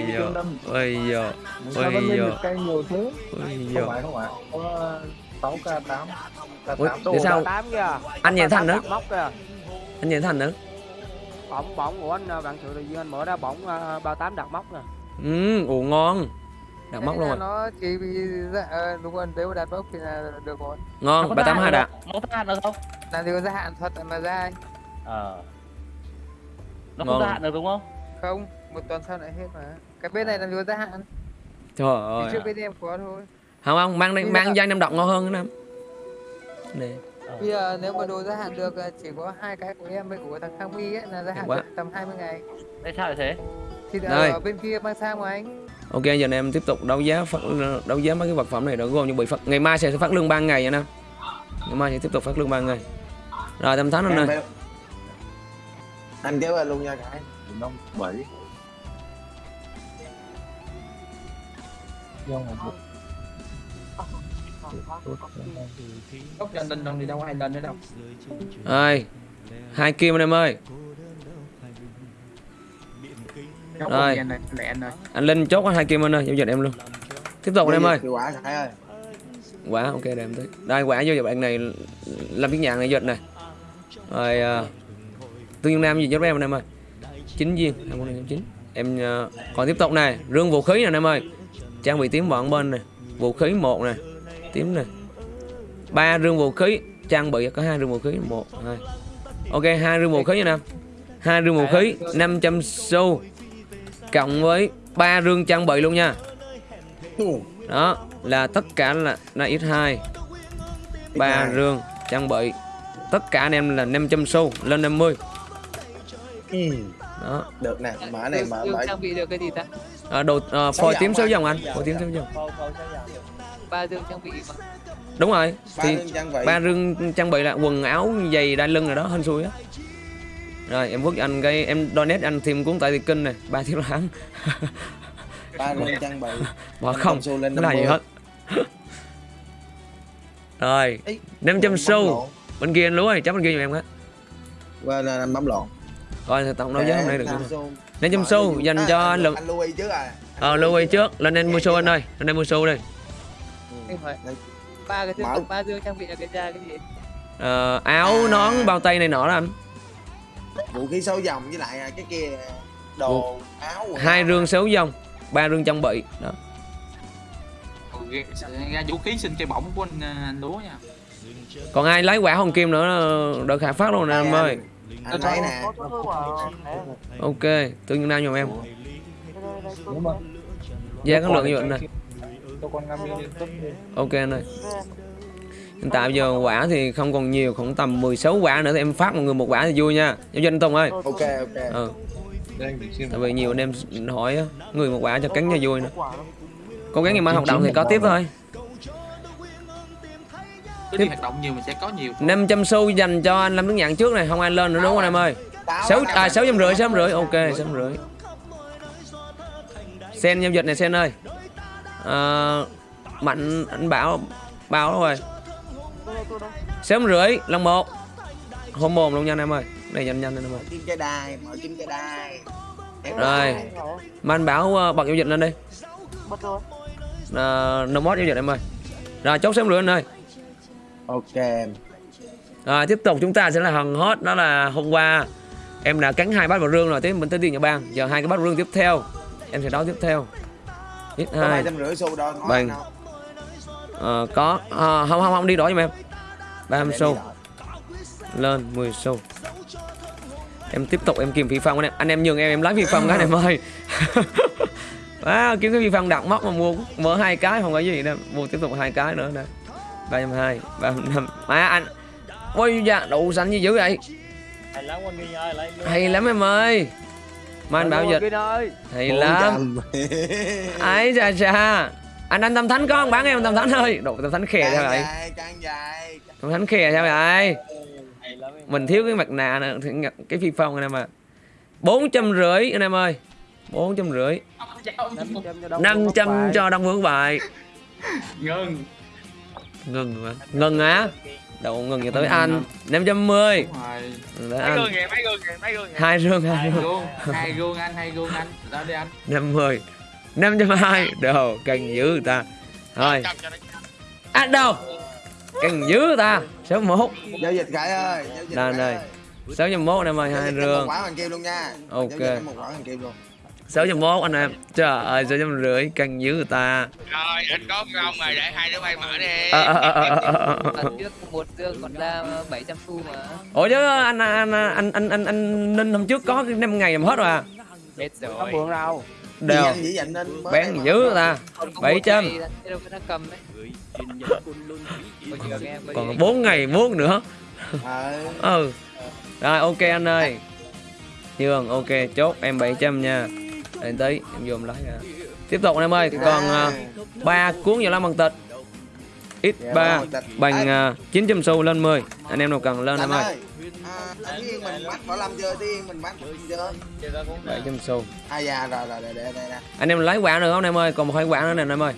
giờ Tương Đâm. ôi giờ sao ôi vẫn lên giờ được cây nhiều thế? Ôi không giờ phải không phải. Có 6 k 8 k Ủa, 8 để sao? Anh nhảy thành nữa. anh nhảy thành nữa. Bóng bóng của anh à, bạn sự nhiên anh mở ra bóng uh, bao tám đặt móc nè ừ ủ ngon. Đặt móc luôn rồi. nó chỉ bị dạ, ờ, đúng rồi nếu đặt mốc thì là được rồi. Ngon ba tám hai đạt nó có hạn được không? Làm gì có gia hạn thuật mà ra ờ. Nó Ngon. không gia hạn được đúng không? Không một tuần sau lại hết mà. Cái bên này làm gì có gia hạn? Trời thì ơi. trước bên em có thôi. Không không mang đi mang danh em đọc ngon hơn nữa em nè bây giờ nếu mà đồ gia hạn được ờ, chỉ có hai cái của em với của thằng Khang My ấy là gia hạn được tầm 20 ngày. Tại sao lại thế thì Đây. ở bên kia mang sang mà anh? Ok giờ anh em tiếp tục đấu giá phát đấu giá mấy cái vật phẩm này đã gồm như bị phát ngày mai sẽ phát lương ban ngày anh em ngày mai sẽ tiếp tục phát lương ban ngày. Rồi tâm thắng anh ơi phải- Anh kéo về luôn nha Khải năm bảy góc lần lần lần thì đâu hai lần nữa đâu. Rồi, hai kim anh em ơi. Rồi. anh ơi Anh Linh chốt có hai kim anh ơi, giao dịch em luôn. Tiếp tục anh em ơi. Quả ơi Quả ok để em tới. Đây quả vô bạn này làm cái nhạc này dịch này. Rồi à, Tương Dương Nam gì giúp em anh em ơi. 9 viên, 2009. Em à, còn tiếp tục này, rương vũ khí nè anh em ơi. Trang bị tím bọn bên này, vũ khí một này, tím này. Ba rương vũ khí, trang bị có hai rương vũ khí, một, hai. Ok, hai rương vũ khí nha nam. Hai rương vũ khí, 500 xu cộng với ba rương trang bị luôn nha. Đó, là tất cả là là x2 ba X2. rương trang bị. Tất cả anh em là 500 xu lên 50. Ừ. Đó. Được nè Mở này mở Dương mở trang bị được cái gì ta À, đồ à, phôi Sáu tím anh. dòng anh, phôi tím số dòng. ba dương trang bị mà đúng rồi ba thì ba rương trang bị là quần áo giày đai lưng rồi đó hên xui á rồi em vứt cho anh cái em donate anh thêm cuốn tại thì kinh này ba thiếu láng ba lương trang bị. Bỏ không trăm xu lên không là gì 50. hết? Rồi Ý, 500 bấm xu. bên kia anh lúa ơi chấp bên kia giùm em á. Quên là bấm lộn. Coi thì tổng đấu giá hôm nay được Năm không xu. 500 xu dành À, cho anh anh lượng anh Louis trước à. Ờ lưu ý trước lên đây mua xu anh ơi lên đây mua xu đi. Đây. ba cái dương ba dương trang bị là cái ra cái gì? Ờ, áo À. nón bao tay này nọ đó anh vũ khí sáu dòng với lại à, cái kia đồ áo hai rương xéo dòng ba rương trang bị đó. Ra vũ khí xin cây bổng của anh, anh lúa nha. Còn ai lấy quả hồng kim nữa đợi khả phát luôn nè em ơi. Anh thấy nè. Ok tương nhiên nam giùm em. Giá có lượng như vậy này ok anh ơi tại giờ quả thì không còn nhiều khoảng tầm 16 quả nữa thì em phát mọi người một quả thì vui nha. Giao doanh tùng ơi. Ok ok. Ừ đây anh phải xem tại vì nhiều anh em hỏi người một quả cho cắn cho vui nữa. Cố gắng ngày mai hoạt động thì có tiếp thôi. Cứ đi hoạt động nhiều mình sẽ có nhiều. 500 xu dành cho anh Lâm Đức Nhạn trước này không ai lên nữa đúng không em ơi? Táo sáu á, à sáu trăm rưỡi sáu trăm rưỡi. Ok sáu trăm rưỡi. Sen giao dịch này sen ơi. Ờ, mạnh anh bảo bảo rồi sáu trăm rưỡi lần một. Hôm mồm luôn nha anh em ơi. Này nhanh nhanh anh em ơi kim cái đai mở kim cái đai Ép Rồi. mà anh bảo ờ, bật giao dịch lên đi. Uh, no mod giao dịch em ơi. Rồi chốt sáu trăm rưỡi anh ơi. Ok. Rồi tiếp tục chúng ta sẽ là hần hot đó là hôm qua. Em đã cắn hai bát vào rương rồi tiếp mình tới tiền nhà bang. Giờ hai cái bát rương tiếp theo. Em sẽ đấu tiếp theo. Ít hai. Bằng. Ờ, có. Ờ, không không không đi đổi giùm em. Ba Để mươi đi xu. Đợi. lên 10 xu. Em tiếp tục em kìm phi phong anh em. Anh em nhường em em lấy phi phong cái này em ơi. À, kiếm cái phi phong đặt móc mà mua mở hai cái không có gì đâu. Mua tiếp tục hai cái nữa nè. Ba trăm hai ba năm. Mà anh ôi dạ đủ xanh như dữ vậy. Hay lắm con Nghi ơi lấy hay lắm em ơi. Mà anh bảo dịch. hay lắm. Ấy chà chà anh anh tâm thánh có không bán em tâm thánh ơi. Đồ tâm thánh khè sao vậy tâm thánh khè sao vậy em. Mình thiếu cái mặt nạ nữa ngặt cái phi phong anh em à bốn trăm rưỡi anh em ơi. Bốn trăm rưỡi. 500 cho Đông Vương Bài ngưng Ngừng mà Ngừng á Đâu ngừng cho tới anh. 510 đúng rồi. Tới mấy anh gương hai rương hai hai rương gương hai gương anh hai gương anh. Ra đi anh. 50 520 Đồ cần dữ người ta. Thôi. Trăm cho nó Anh đâu Cần dữ người ta. 61 giao dịch khải ơi giao dịch đây. ơi. 601 em ơi hai rương một quả hoàng kim luôn nha. Ok. dịch thêm một quả hoàng kim luôn. 601 anh em. Trời ơi 650 cần dữ người ta. Rồi anh có ông rồi để hai đứa bay mở đi. Lần trước một dương còn ra 700 xu mà. Ủa chứ anh anh anh anh anh anh, anh Ninh hôm trước có 5 ngày làm hết rồi à? Hết Không rồi Đều. Bán dữ ta. Còn có 700. một ngày là đâu có nó cầm đấy. Bây giờ nghe bây Còn 4 ngày muốt nữa. Ờ, ừ. Rồi ok anh ơi. Nhường ok chốt em 700 nha. Để tí em em lấy ra tiếp tục anh em ơi còn à, ba cuốn vào lá bằng tịch. X dạ, 3 bằng uh, 900 xu lên 10 anh em nào cần lên em anh ơi mình bắt võ lâm chưa Tiên mình bắt chưa 700 xu. À dạ rồi rồi để anh em lấy quả nữa không em ơi? Còn một hai quả nữa nè anh em ơi.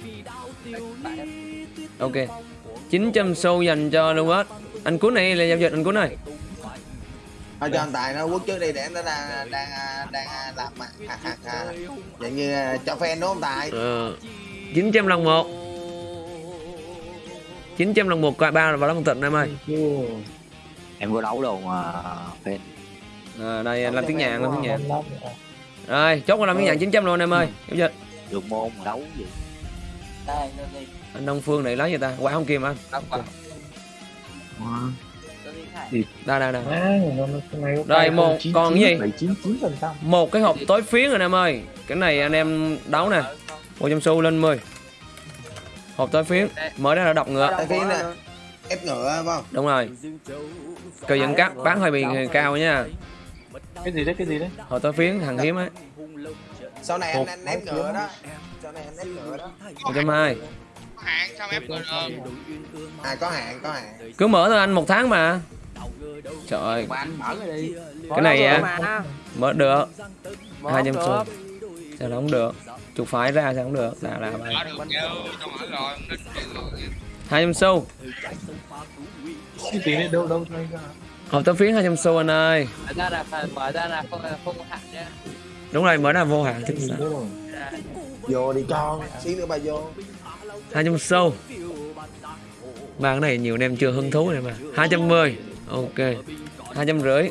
Ok. 900 xu dành cho Lucas. Anh cuốn này là giao dịch anh cuốn này thôi cho anh tài nó quất trước đi để nó đang đang đang làm mà à, à, à. vậy như à, cho fan đúng không tài? Ờ, 900 lần một. 900 lần một coi ba là vào tịch anh em ơi em có đấu đâu mà fan à, đây làm tiếng nhạc làm tiếng nhạc rồi chốt làm tiếng nhạc 900 luôn em ơi. Giao dịch được môn mà đấu gì. Anh Đông Phương này lấy gì ta. Quả không kim anh. Đây đây đây. Đây, cái một- 099, còn cái gì? 799%. một cái hộp tối phiến rồi em ơi. Cái này anh em đấu nè. 100 xu lên 10 hộp tối phiến mở ra là đọc ngựa ép ngựa phải không? Đúng rồi. Cờ dẫn cắt bán hơi bị cao nha. Cái gì đấy cái gì đấy? Hộp tối phiến hàng hiếm ấy sau này Một. anh anh ép ngựa đó. Sau này anh ép ngựa đó. 120 hạn sao em rồi à có hạn có hạn. Cứ mở thôi anh một tháng mà. Trời ơi. Mà anh mở rồi đi. Cái này á. mà. Mở được. Mở hai trăm được. xu sao nó không được? Chuột phải ra sao không được? Là là vậy mở được chứ tao mở rồi nên hai trăm xu. Cái tí này đâu đâu hộp tấm phiến hai trăm xu anh ơi. Mở ra là phải mở ra là không không có hạn nhé đúng rồi mở ra vô hạn chứ sao. Vô đi con xí nữa bà vô. Hai trăm xu. Ba cái này nhiều anh em chưa hứng thú này mà. Hai trăm mười. Ok. Hai trăm rưỡi.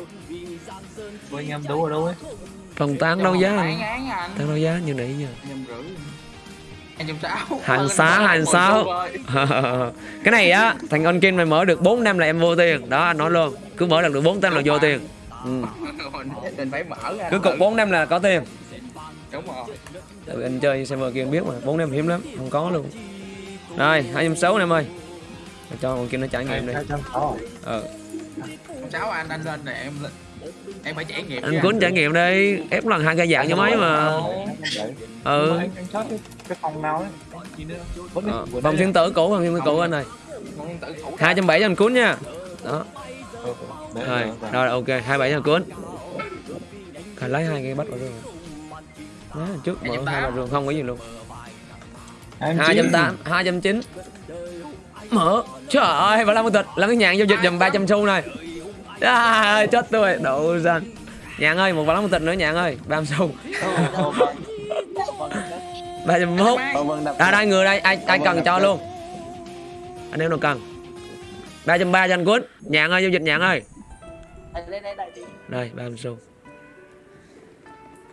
Ủa, anh em đấu ở đâu ấy? Phòng tán đấu giá tán đấu giá như nãy giờ Hành xá, hành sáu. cái này á thằng on kim mày mở được 4 năm là em vô tiền. Đó anh nói luôn. Cứ mở được được 4 năm là vô tiền. Ừ. mình phải mở ra cứ cục 4 năm là có tiền. Đúng rồi. Anh chơi server kia biết mà 4 năm hiếm lắm không có luôn. Rồi hai trăm sáu em ơi. Cho con kia nó trải nghiệm đi hai trăm sáu ờ sáu anh anh lên này em lên em phải trải nghiệm anh cuốn trải nghiệm đi ép lần hai cây dạng cho mấy mà. Ừ. Cái, cái phòng nào ờ. nãy thiên tử cũ vòng thiên tử cũ anh thủ hai trăm bảy cho anh cuốn nha. Đó. Rồi rồi, ok hai bảy cho anh cuốn. Phải lấy hai cây bắt vào rừng Má, trước mở hai vào rừng không có gì luôn. Hai trăm tám hai trăm chín. Mở. Trời ơi và làm tịch. Làm cái nhạn giao dịch dùm ba trăm xu này à, chết tôi độ danh nhạn ơi một vài một tịch nữa nhạn ơi. Ba mươi xu. Ba trăm mốt. À đây người đây ai ai cần cho luôn. Anh em nào cần? Ba trăm ba cho anh cuốn nhạn ơi giao dịch nhạn ơi. Đây ba mươi xu.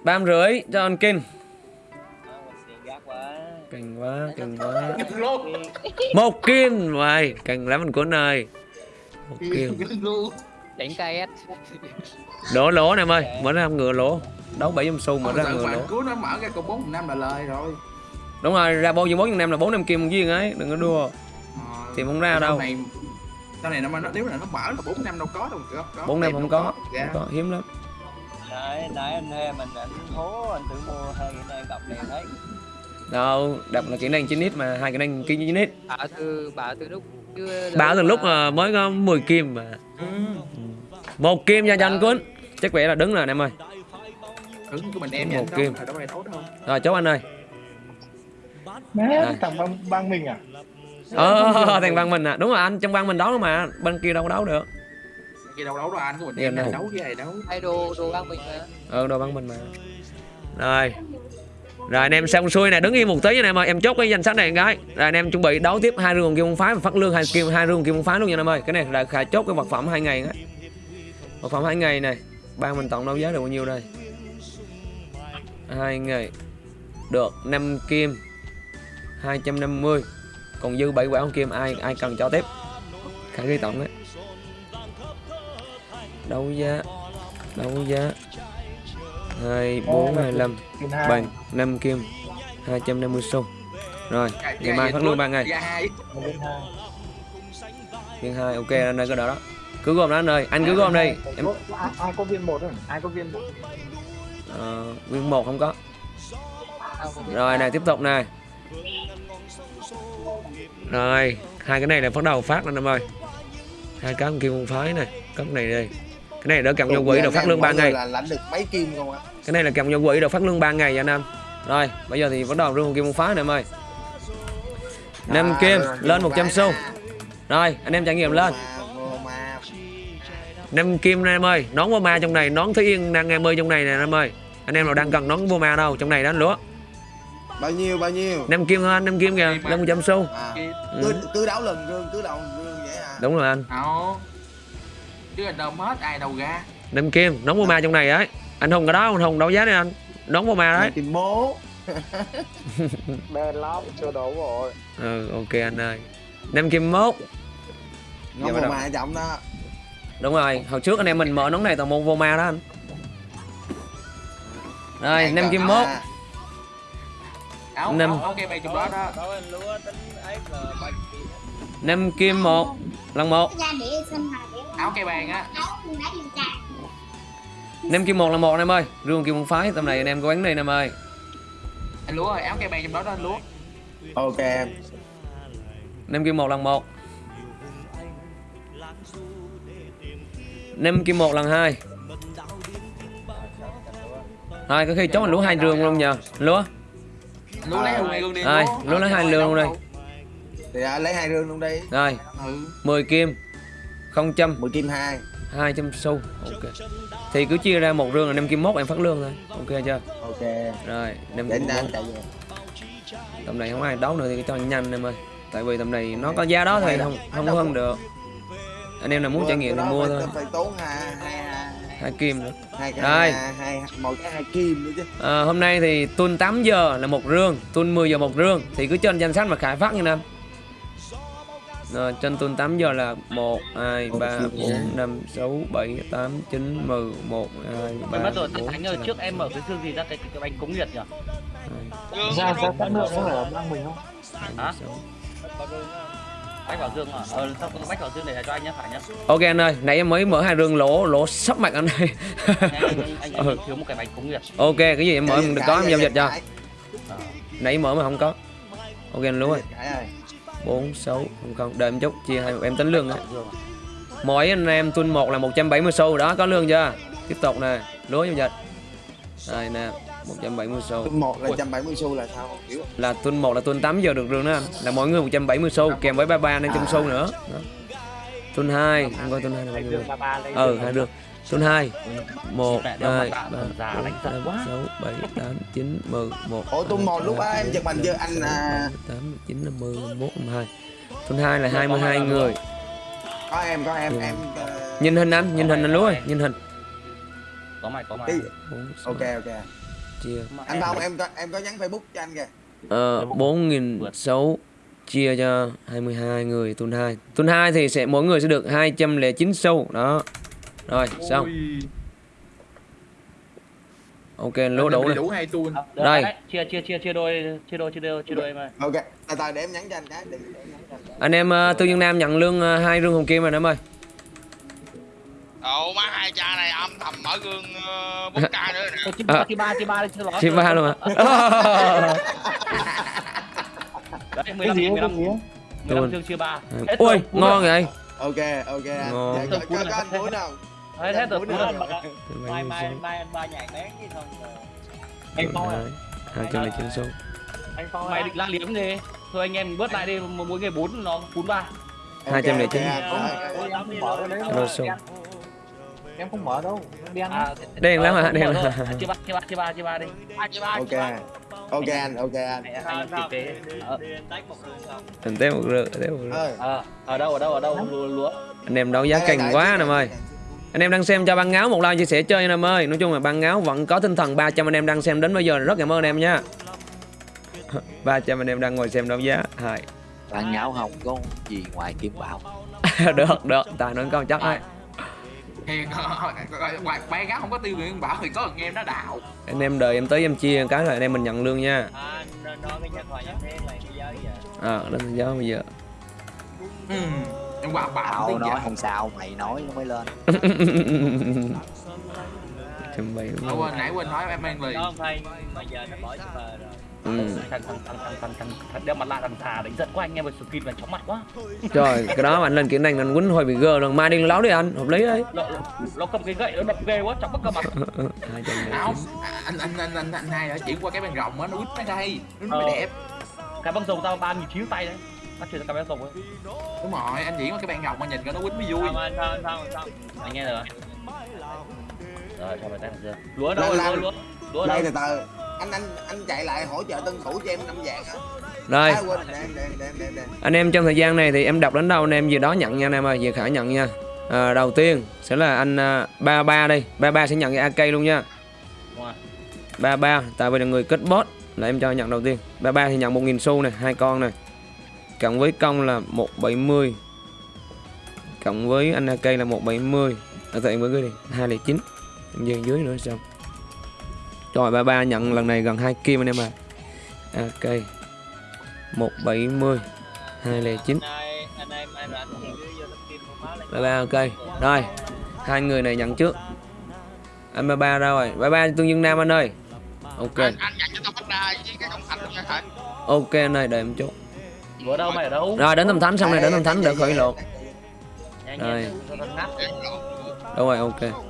Ba rưỡi cho anh kinh cành quá cành quá. Một kim. Vậy cành lắm anh cuốn ơi. Một kim đánh KS đổ lỗ em ơi mở ra ngựa lỗ. Đấu bảy trăm xu mở ra tự ngựa lỗ. cứu nó mở ra cục bốn năm là lời rồi. Đúng rồi ra bao nhiêu bốn năm là bốn năm kim viên ấy đừng có đua. Ờ, Thì không ra đâu. này sau này nó mà nó nếu là nó mở là bốn năm đâu có đâu bốn năm không có Ra. không có hiếm lắm. Nãy nãy anh thuê mình anh hố anh tự mua hai cái này gặp liền đấy. Đâu đập là kỹ năng 9 mà hai kỹ năng kỹ 9 ít bảo từ bảo từ lúc bảo từ lúc mới có 10 kim mà. Ừ. một kim cho cho anh cuốn chắc vẻ là đứng rồi anh em ơi. Đứng của mình em Một kim. rồi chốt anh ơi. Má, thằng bang, bang mình à? Ờ thằng băng mình à. Đúng rồi anh trong băng mình đấu mà. Bên kia đâu có đấu được. Kia đâu đấu đâu anh của mình Em em này. đấu với ai đấu hay đồ đồ băng mình mà. Ờ đồ băng mình mà. Rồi. Rồi anh em xong xuôi nè. Đứng yên một tí nha anh em ơi. Em chốt cái danh sách này cái rồi anh em chuẩn bị đấu tiếp hai rương kim môn phái và phát lương hai kim hai rương kim môn phái luôn nha anh em ơi. Cái này là khả chốt cái vật phẩm hai ngày á vật phẩm hai ngày này ban mình tổng đấu giá được bao nhiêu đây? Hai ngày được 5 kim 250 còn dư 7 quả con kim ai ai cần cho tiếp? Khả ghi tổng đấy. Đấu giá đấu giá. Hai bốn hai năm. Kim hai. bằng 5 kim 250 xu. Rồi ngày mai phát lương ba ngày. Dạ hai Một bên hai. viên hai ok anh ơi cái đó đó cứ gom đó anh ơi anh cứ gom đi. em ai, ai có viên một rồi ai có viên một? Ờ, viên một không có. Rồi này tiếp tục này rồi hai cái này là bắt đầu phát anh em ơi. Hai cái con kim con phái này cấp này đi. Cái này đỡ cầm vô quỹ được phát lương ba ngày. là lãnh được mấy kim không á cái này là cầm vô quỹ được phát lương 3 ngày anh em rồi bây giờ thì bắt đầu rương kim một phái này em ơi năm kim lên kim 100 phái xu. Rồi anh em trải nghiệm lên năm kim nè em ơi. Nón vô ma trong này nón thúy yên đang em ơi trong này nè em ơi. Anh em nào đang cần nón vô ma đâu trong này đó anh lúa. Bao nhiêu bao nhiêu? Năm kim anh? Năm kim kìa lên 100 xu à, Kim. cứ, cứ đấu lần rương cứ đấu lần rương vậy à. Đúng rồi anh. Đâu chứ là đâu hết ai đâu ra. Năm kim nón vô ma trong này ấy. Anh hùng cái đó anh hùng đấu giá đi anh? Nón vô ma đấy. Tìm bố. Đen lắm chưa đấu rồi ừ ok anh ơi. Năm kim mốt. Nó Dạ, vô đầu. mà trọng đó đúng rồi hồi trước anh em mình mở nón này toàn một vô ma đó anh. Rồi Đang năm cần kim à. mốt áo Năm. năm kim một lần một năm kim một là một anh em ơi. Rương kim một phái tầm này anh em có đây anh em ơi. Anh lúa ơi áo cây bàn trong đó đó anh lúa. Ok em. Nem kim một lần một nem kim một lần hai. Rồi có khi chốt anh lúa hai rương luôn nhờ. Lúa Lúa lấy hai luôn đi. rồi lúa lấy hai rương luôn đây. Thì à, lấy hai rương luôn đi. Rồi. Ừ. 10 kim. Không trăm mười kim hai. 200 xu ok. Thì cứ chia ra một rương là 5 kim mốt em phát lương thôi. Ok chưa? Ok. Rồi 5 để kim mốt tầm này không ai đấu nữa thì cho nhanh em ơi. Tại vì tầm này nó có giá đó thì không không hơn được anh em nào muốn trải nghiệm thì mua thôi. phải tốn hai hai hai kim nữa. hai cái Đây. hai, hai một cái hai kim nữa chứ. À, hôm nay thì tuần 8 giờ là một rương tuần 10 giờ một rương. Thì cứ trên danh sách mà khải phát như năm rồi trên tuần 8 giờ là 1 2 3 4 5 6 7 8 9 10 1 2 3 Mình mất rồi, 4 Thánh ơi, trước em mở cái xương gì ra cái cái bánh cống nhiệt nhỉ? Dương ra ra cắt nữa nó phải ở băng mình không? Hả? Bách vào dương à? Ờ, bách vào dương để cho anh nhé, phải nhá. Ok anh ơi, nãy em mới mở hai rương lỗ lỗ sắp mặt anh ơi. Anh, anh, anh, anh Ừ. thiếu một cái bánh cống nhiệt. ok, cái gì em mở em được có em giao dịch cho. Cãi, Nãy mở mà không có. Ok anh luôn 4 6 không không, đợi em chút chia hai em tính lương á. Mỗi anh em tuần 1 là 170 xu đó, có lương chưa? Tiếp tục nè, lúa giao dịch. Đây nè, 170 xu. tuần một là 170 xu là sao không hiểu Là tuần 1 là tuần 8 giờ được rương đó anh. Là mỗi người 170 xu kèm với 33 500 xu nữa. Đó. Tuần 2, không coi tuần 2 là bao nhiêu. Ừ, hai rương. Tuần 2 1 Mẹ đeo 2 mặt 3 nạ già đánh giật 5 quá. 6 7 8 9 10 1 ủa tuần một lúc á em chụp hình chưa anh à, 8 9 10 11 12 Tuần 2 là 22 người có em có em Ừ. em ờ, Nhìn hình anh, nhìn hình anh ơi, nhìn hình Có mày, có mày. 4, ok ok chia. Anh Phong em có em có nhắn Facebook cho anh kìa. Ờ, 4.600 chia cho 22 người tuần 2 Tuần 2 thì sẽ mỗi người sẽ được 209 xu. Đó. Rồi, xong. Ok, lúa đủ này đủ hai. À, được Đây. Chia, chia, chia, chia đôi, chia đôi, chia đôi, chia đôi em ơi. ok từ từ để em nhắn cho anh cái. Để, để em nhắn cho anh. Anh em uh, Tư Nhân Nam nhận lương uh, hai rương hồng kim rồi em ơi Ồ má hai cha này âm thầm mở gương uh, 4K nữa nè Chia À. ba, chia ba, chia ba đi, chia lót. Chia ba luôn à Đấy, 15 nghìn, 15 nghìn. 15 dương chia ba. Cú ngon rồi. vậy ok ok anh Ngon. Dạ, có, có, có anh muốn đâu Hết, hết rồi, cú rồi. Mai mai mai anh ba nhảy bén chứ không Anh Phong à 209 xu Mày định la liếm đi. Thôi anh em bớt lại đi, mỗi người 4 nó phún ba. 209. Ok, ok, ok. Em không mở đấy đâu đen À, Đen lắm hả? ờ, Đen lắm. rồi. Chia ba, chia ba, chia ba, chia ba đi. Ok ok anh ok anh. Anh em kịp kế. Ờ, tế một rương, tế một ờ, ở đâu, ở đâu, ở đâu, lúa, lúa. Anh em đấu giá cành quá anh đây, ơi. Anh em đang xem cho băng áo một like chia sẻ chơi anh em ơi. Nói chung là băng áo vẫn có tinh thần 300 anh em đang xem đến bây giờ. Rất cảm ơn anh em nha. 300 anh em đang ngồi xem đấu giá. Hai. Bạn ngáo không có gì ngoài kim bảo. Được, được, tài nói câu chắc ấy Thì ngoài bé gáo không có tiêu nguyện bảo thì có thằng em nó đạo. Anh em đợi em tới em chia cái là anh em mình nhận lương nha À, lên thành giáo bây giờ Ừ. Em tao không nói không sao mày nói nó mới lên Ờ, quên nãy quên nói em mang lì. Ừ. Thằng, thằng, thằng, thằng, thằng, thằng, thằng đeo mặt nạ thằng thà đánh giật quá anh em ơi, skin là chóng mặt quá. Trời, cái đó mà anh lên kỹ năng anh quýnh hồi bị gơ rồi Mai đi láo đi anh, hợp lý đấy Nó, nó cầm cái gậy nó đập ghê quá, chóng mất cơ mặt. Không, anh anh anh anh anh hai đã chuyển qua cái bàn rộng á, nó quýt mấy đây, nó Ờ. mới đẹp. Cái băng rồng tao ba nghìn chín tay đấy. Bắt chuyển sang cái băng rồng ấy. Đúng rồi, anh qua cái bàn rộng mà nhìn coi nó quýt mới vui. Anh nghe rồi. Rồi, cho mày tay chưa? Lúa đâu, Lên, lúa, lúa. Lúa đây từ từ anh anh anh chạy lại hỗ trợ tân thủ cho em năm vàng hả? Rồi, à, quên để em để em để. Em em em. anh em trong thời gian này thì em đọc đến đâu anh em gì đó nhận nha anh em ơi, về khả nhận nha. À, Đầu tiên sẽ là anh à, ba ba đây, ba ba sẽ nhận cái AK luôn nha. Ba ba tại vì là người kết bot là em cho nhận đầu tiên. Ba ba thì nhận 1.000 xu này hai con này cộng với công là 170 cộng với anh AK là 170 ở tại với cái đi 209 em dừng dưới nữa xong rồi ba ba nhận lần này gần hai kim anh em à AK 170 209 ba ba ok. Rồi hai người này nhận trước. Anh ba ba ra rồi. Ba ba tương dương nam anh ơi. Ok. Anh, anh nhận cho tao phát ra với cái cổng thành luôn nha thầy ok anh ơi đợi em chút. Ở đâu mày ở đâu? Rồi đến tâm thánh xong này đến tâm thánh để khởi lộ. Nhanh Rồi. Đúng rồi, ok.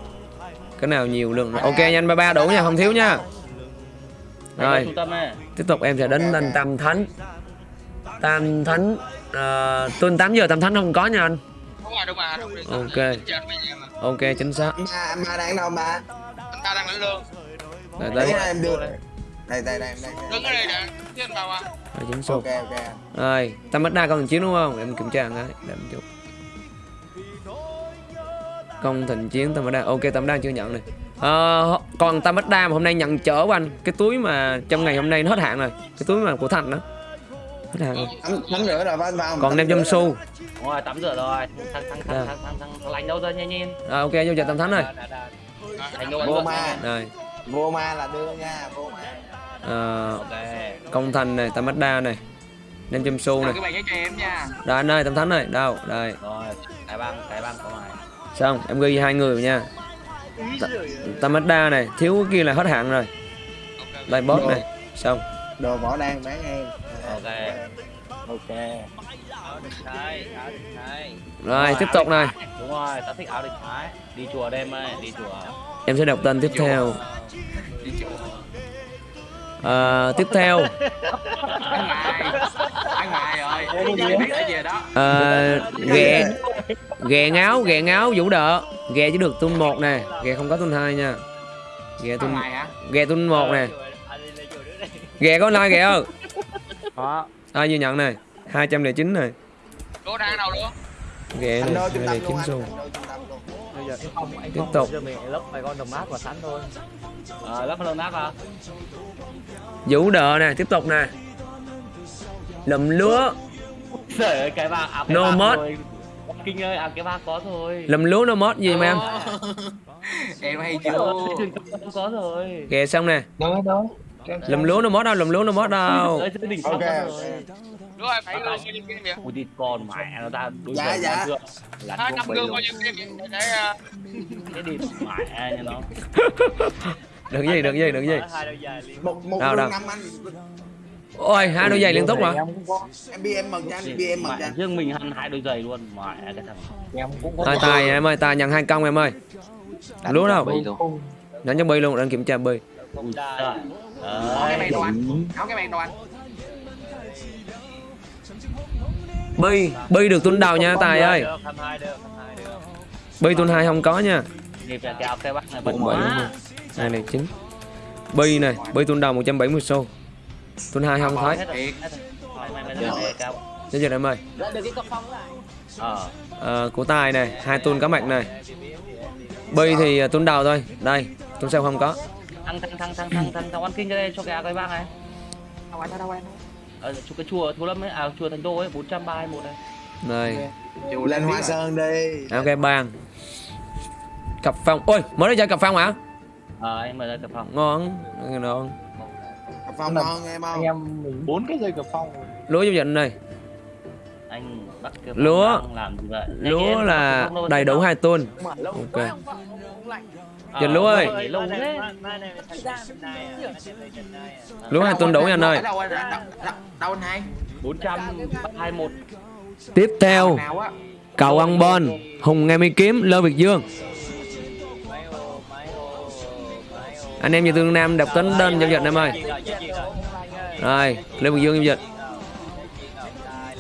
Cái nào nhiều lượng rồi. Ok nhanh ba ba đủ nha, không thiếu nha. Rồi, tiếp tục em sẽ đến anh Tam Thánh. Tam Thánh uh, tuần 8 giờ Tam Thánh không có nha anh. rồi rồi rồi Ok. mà Ok chính xác. ba đang đâu ba anh ta đang lãnh lương Đây đây, em đưa đây đây đây đây đây đứng ở đây nè anh vào à đây chính số. ok ok Rồi, Tam Bách Đa còn chiến đúng không? Em kiểm tra cái để em chụp. Công thịnh chiến Tam Bách Đa. Ok Tam Bách Đa chưa nhận này. Ờ, còn Tam Bách Đa mà hôm nay nhận chở của anh cái túi mà trong ngày hôm nay nó hết hạn rồi. Cái túi mà của Thành đó. Hết hạn rồi. tắm rửa rồi phải không Còn 500 xu. Đúng rồi, tắm rửa rồi. Thằng thằng Dạ. thằng thằng thằng thằng thằng lành đâu ra nhanh nhanh. Rồi ok vô chợ Tam Thánh rồi. Thành đâu vô ma Rồi. vô ma là đưa nha vô ma Ờ, Ok. công thành này, Tam Bách Đa này. 500 xu này. cái bài nhớ cho em nha Đây anh ơi, Tam Thánh này, đâu? Đây. Rồi, cái băng, cái băng có mày. Xong, em ghi hai người nha. Ta- Tam Bách Đa này, thiếu cái kia là hết hạn rồi. Đây boss này. Xong. đồ võ đang bán em Ok. ok. Rồi, tiếp tục này. Đúng rồi, tao thích áo địch thái. Đi chùa đêm ơi, đi chùa. Em sẽ đọc tên tiếp theo. Ở về đó. Ờ, ghẹ ghẹ ngáo ghẹ ngáo vũ đợ ghẹ chỉ được tuôn một nè ghẹ không có tuôn hai nha. Ghẹ tuôn ghẹ tuôn một nè. Ghẹ có like ghẹ không? Ai vừa nhận này? 209 này. Ghẹ này. đôi trung tâm 209 luôn anh xu giờ anh không, anh Tiếp tục. Giờ mình lấp vài con đồng nát và sắn thôi. Ờ, lắp lần nát à? vũ đợ nè tiếp tục nè lùm lúa Trời ơi, cái băng, à, cái No mod. rồi. Kinh ơi, à cái băng có thôi. lùm lúa nó mót gì mà em em hay chưa Không có rồi. ghẹ xong nè Đâu đâu. Lùm lúa nó mót đâu lùm lúa nó mót đâu ok đúng rồi phải bao nhiêu kim vậy Ui đi con mẹ nó ra đối Dạ, dạ. Là năm luôn. bao nhiêu kim vậy để Cái đi mẹ nha nó. được gì được gì được gì một một năm anh ôi hai đôi giày liên tục mà Em cũng có. em bi em mừng cho anh bi em mừng cho anh riêng mình ăn hai đôi giày luôn. Mẹ cái thằng. Em cũng có. Tài tài em ơi, tài nhận hai công em ơi. Lúa đâu? Nhận cho bi luôn, đang kiểm tra bi. Áo cái bàn đồ anh áo cái bàn đồ anh Bi, bi được tuân đầu nha tài ơi. Được, hăm hai. Bi không có nha. Bắt này quá. không? Hai này chín. Bi này, bi tuân đầu 170 xu. Tuân hai không thấy. Mày kéo. Chết giờ em ơi. Ờ. Ờ, của tài này, hai tuân cá mạch này. Bi thì à, tuân đầu thôi. Đây, tuân sau không có. Thằng thằng thằng thằng thằng thằng thằng ăn kinh cho đây cho cái cái băng này. đâu anh đâu anh Ờ, chỗ cái chùa Thú Lâm ấy, à chùa Thành Đô ấy 431 này. Này, lên hoa sơn đi ok bàn. Cặp phong. Ôi, mới ra chơi cặp phong hả? Ờ anh mời ra tập phòng. Ngon, ngon. phong ngon em Anh không em mình bốn cái dây cặp phong. Lúa giao dịch này. Anh bắt cái Lúa. làm gì vậy? Lúa là đầy đủ hai tuần. đâu. Ok. Ờ, Dịch lúa ơi. Lúa hai tuần nha anh ơi. ở đâu anh đâu, đâu, đâu anh hai 421. Tiếp theo, cầu ăn bon, Hùng Nghe Mi Kiếm, Lơ Việt Dương. Anh em như Tương Nam đọc tính đơn giao dịch em ơi. Rồi, Lê Việt Dương giao dịch.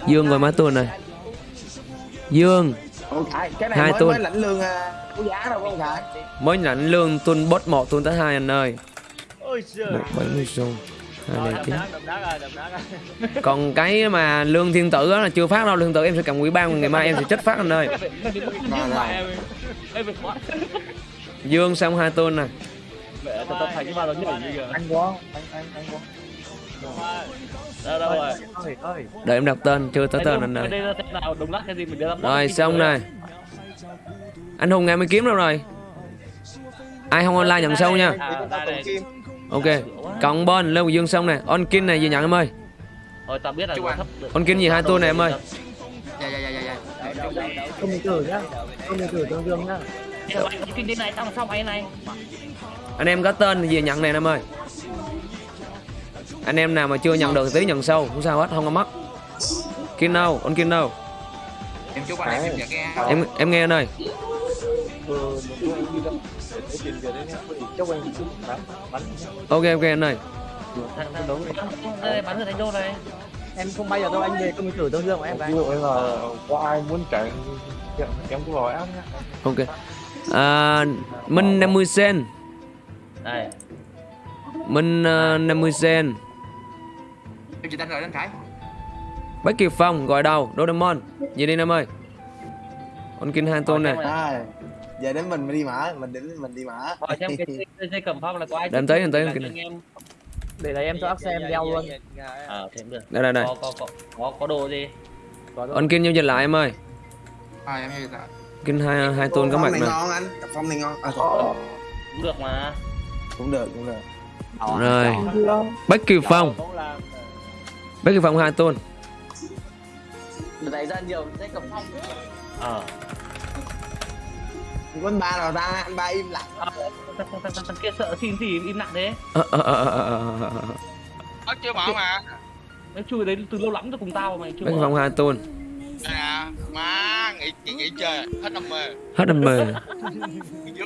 Dương rồi má tuần này. Dương Ủa, Khải, cái này Hai mới tuần. mới lãnh lương à, có giá đâu không Khải mới nhận lương tuần bot 1 tuần tới 2 anh ơi. Ôi giời. 170 xu. Hai. Còn cái mà lương thiên tử đó là chưa phát đâu, lương tử em sẽ cầm quỹ ban ngày mai em sẽ chết phát anh ơi. quá. Dương xong hai tuần. Mẹ, tao cái như kìa. Anh có. Anh anh anh có. Đâu đâu rồi. Đợi em đọc tên, chưa tới tên anh ơi. Rồi xong này Anh Hùng nghe mới kiếm đâu rồi Ai không online nhận sâu nha À, này. Ok Cộng bên Lê Quỳ Dương xong nè On Kin này gì nhận em ơi Thôi tao biết là Chú nó anh. thấp được. On Kin gì hai tuần này em ơi dạ dạ dạ Không mình thử nhá. Không mình thử tương dương nhá. Này này. Anh em có tên thì gì nhận này em ơi Anh em nào mà chưa nhận được thì tí nhận sâu Không sao hết không có mất? Con Kiên đâu? em chúc anh em em nghe Em em nghe anh ơi. ừ Ok ok anh ơi. Thằng thằng đấu đây bắn ở thành đô này. em không bay giờ đâu anh về công thử tương dương của em ví dụ như là có ai muốn chạy em cũng nói áp nhá Ok. À, Minh 50 sen. Đây. Minh uh, 50 sen. em chỉ tên rồi anh khải Bách Kiều Phong gọi đầu Doraemon. Gì đi Nam ơi? Con Kiên hai tôn này. à, giờ đến mình đi mở mình đến mình đi mở Hỏi xem cái cầm phong là có ai Để em tới, em tới, em em để là em cho ác xem đeo luôn à thế cũng được Đây đây đây. có có có có có đồ gì Con Kiên giao dịch lại em ơi. à em hiểu rồi Kiên hai hai tôn có mặt phong này nè. ngon anh cặp phong này ngon à, cũng được mà cũng được cũng được Rồi. Bách Kiều Phong. Bách Kiều Phong hai tôn. này ra nhiều dây cầm phong ờ anh ba nào ta anh ba im lặng à, thằng, kia sợ xin gì im lặng thế Ờ, ờ, ờ, ờ, ờ, ờ, ờ. Chưa mở mà nó chui đấy từ lâu lắm rồi cùng tao mà mày chưa Bách. Phong hai tôn. Đây nè Má nghỉ, nghỉ, nghỉ chơi Hết năm mê Hết mê.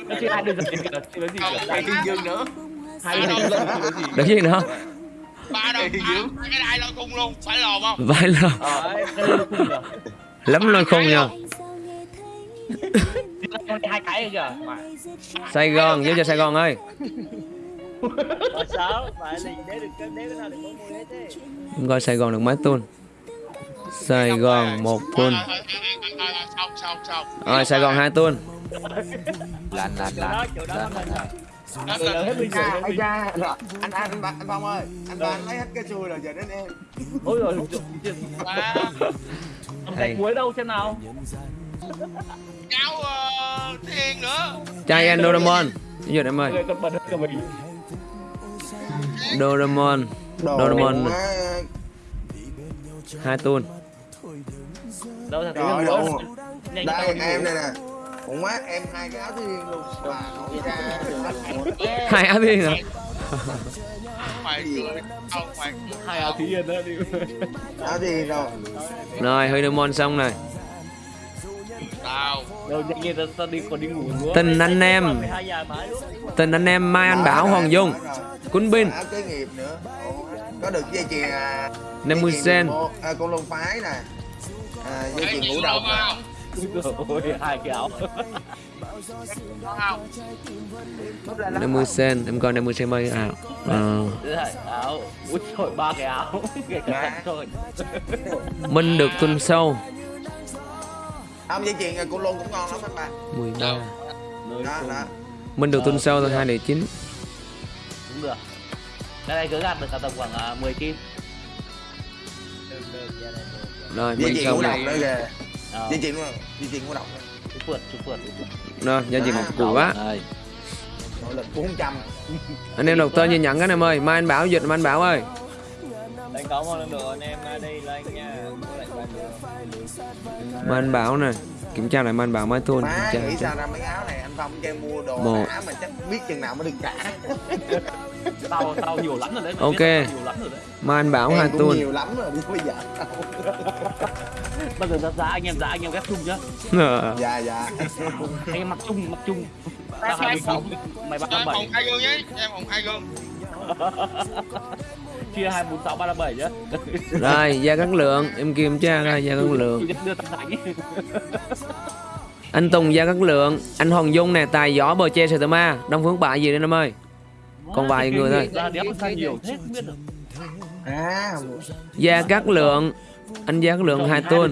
nó chưa chưa nói gì cả dương nữa hai Được gì nữa? Ba đâu ba, cái đai lôi cung luôn Phải lồn không? Vai lờ. ờ khung Lắm lôi khung nha. hai cái kìa. Sài Gòn, giao cho Sài Gòn ơi. phải coi Sài Gòn được mấy tôn? Sài Gòn một xong Rồi Sài Gòn hai tôn. lạnh lạnh lạnh đó mình Hết Giờ rồi anh ra rồi anh anh anh, anh phong ơi anh ba anh lấy hết cái xui rồi giờ đến em. Ôi rồi cái cuối đâu xem nào. Cháu ờ, thiên nữa. Trai anh Doraemon. Dịch em ơi. Doraemon. Doraemon. hai tôn. đâu nhanh đây em đây nè cũng quá em hai cái áo thiên luôn. Và nói ra. Hai áo thiên hả? Mày cười Không mày cười hai áo thí yên đó đi. Áo thiên rồi Rồi hơi Doraemon xong này. Tình anh em. Tình anh em Mai Anh Bảo Hoàng Dung. Nữa. Ồ, có được dây chuyền à, 50 dây chuyền sen. bộ- à, con lông phái nè. À, dây chuyền ngũ không ôi hai cái áo Không 50 sen. Em coi 50 sen mấy. Ờ. Này, áo út trời ba cái áo kể cả thật thôi Minh được tuần sau. không dây chuyền à, con lông cũng ngon lắm anh ba 13. đó đó Minh được tuần sau thôi 209. cũng được cái này cứ gạt được cả tầm khoảng uh, 10 kim Rồi Minh độc này. Nữa dây chuyền dây chuyền ngũ độc nữa. chú phượt chú phượt. Rồi giao dịch một củ quá. ơi nội lực 400 Anh em đọc tên như nhận cái em ơi. Mai anh Bảo dịch Mai anh Bảo ơi. đánh có một lần được anh em đây là anh nha Mai anh Bảo nè. Kiểm tra lại Mai anh Bảo mai tôn. má Kiểm tra. nghĩ sao ra mấy áo này anh phong kêu mua đồ Một. mà chắc biết chừng nào mới được trả tao tao nhiều lắm rồi đấy mày Ok. nhiều lắm rồi đấy anh Bảo hai em tôn. nhiều lắm rồi đi bây giờ bao giờ ra giá anh em giá anh em ghép chung nhá Ờ. dạ dạ anh em mặc chung mặc chung tao hai mươi sáu mày ba Cho em bảy hồng hai gương Cho em hồng hai gương chia hai bốn sáu ba năm bảy nhá Rồi gia cát lượng. Em kiểm tra coi gia cát lượng. Anh Tùng gia cát lượng. Anh Hoàng Dung nè. Tài gió bờ che sờ ma. Đông Phương Bại gì đây em ơi. Còn vài người thôi. à Gia cát lượng. Anh gia cát lượng hai không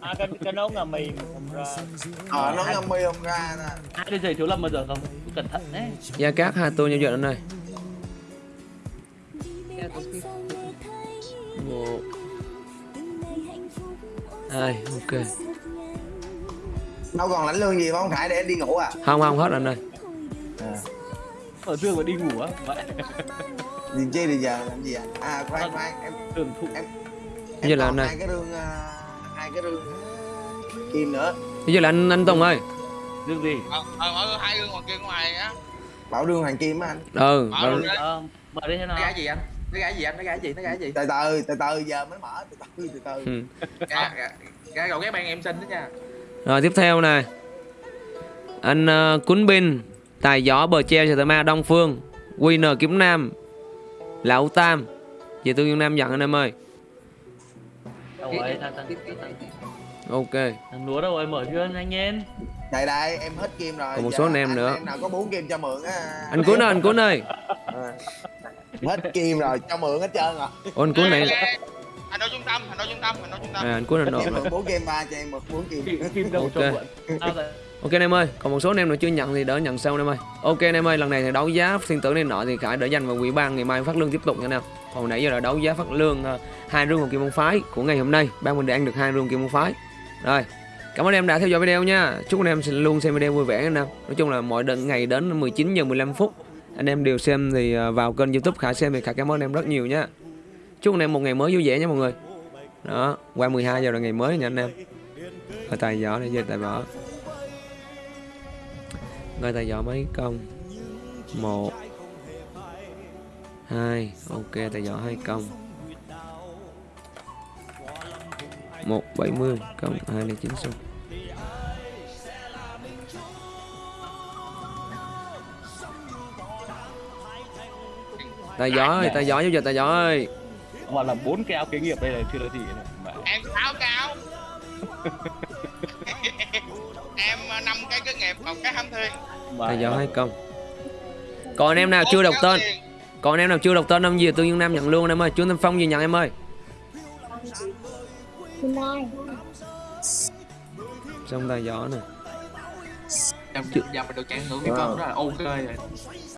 à cái cái nấu là mì không ra ờ nó ngâm mi không ra nè hai đứa giày thiếu lâm bao giờ không cẩn thận đấy Gia cát hai tôn giao dịch anh ơi. Một. Hai, ok. đâu còn lãnh lương gì không khải để em đi ngủ à? Không không hết anh ơi. ở trưa mà đi ngủ á gì chi thì giờ làm gì à? À khoan khoan em thường thụ. em Bây giờ là này. hai cái rương à, hai cái rương kim nữa. Bây giờ là anh anh Tùng ơi. dương gì? Ờ, ờ, ờ, hai gương ngoài kia ngoài á. Bảo rương hoàng kim á anh. Ừ, Bảo luôn đấy ờ mở đi thế nào? Cái gì anh nó gái gì anh nó gái gì nó gái gì từ từ từ từ giờ mới mở từ từ từ từ Ừ. gái cậu gái ban em xin đó nha Rồi tiếp theo này Anh uh, Cún Bin Tài gió bờ treo Tờ Ma Đông Phương Winner Kiếm Nam Lão Tam Về Tương Dương Nam nhận anh em ơi đâu rồi thằng thằng thằng, Ok thằng lúa đâu rồi mở chưa anh em đây đây em hết kim rồi Còn một số anh em nữa. em nào có bốn kim cho mượn á Anh Cún ơi anh Cún ơi À. hết kim rồi cho mượn hết trơn rồi Ô, anh Cún này anh nói trung tâm anh nói trung tâm anh nói trung tâm à, anh Cún anh mượn bốn kim ba cho em mượn bốn kim kim, kim đầu cho Ok. mượn anh em ơi, còn một số anh em nào chưa nhận thì đỡ nhận sau anh em ơi. Ok anh em ơi, lần này thì đấu giá thiên tử này nọ thì Khải đỡ dành vào quỹ ban ngày mai phát lương tiếp tục nha anh em. Còn nãy giờ là đấu giá phát lương ờ, hai rương một kim môn phái của ngày hôm nay, ban mình đã ăn được hai rương kim môn phái. Rồi, cảm ơn em đã theo dõi video nha. Chúc anh em sẽ luôn xem video vui vẻ anh em. Nói chung là mọi đợt ngày đến 19 giờ 15 phút anh em đều xem thì à, vào kênh YouTube Khải xem thì Khải cảm ơn em rất nhiều nhé Chúc anh em một ngày mới vui vẻ nha mọi người. Đó, qua 12 giờ là ngày mới nha anh em. ở tài gió này về tài võ ngay tài võ mấy công? Một hai Ok tài võ hai công. Một bảy mươi cộng hai là chín số Tài giỏ ơi, tài giỏ giúp giờ tài giỏ ơi. Mà là bốn cái áo kế nghiệp đây là chưa là gì này. Em sáu cao em ờ, năm cái kinh nghiệm một cái hâm thuyền Mà Tài giỏ hai công Còn anh em nào chưa đọc tên? Còn anh em nào chưa đọc tên ông gì Tương Dương Nam nhận luôn anh em ơi. Chú Tâm Phong gì nhận em ơi. Xong tài giỏ nè. Giờ giờ mình được chặn ngưỡng cái con đó là ok rồi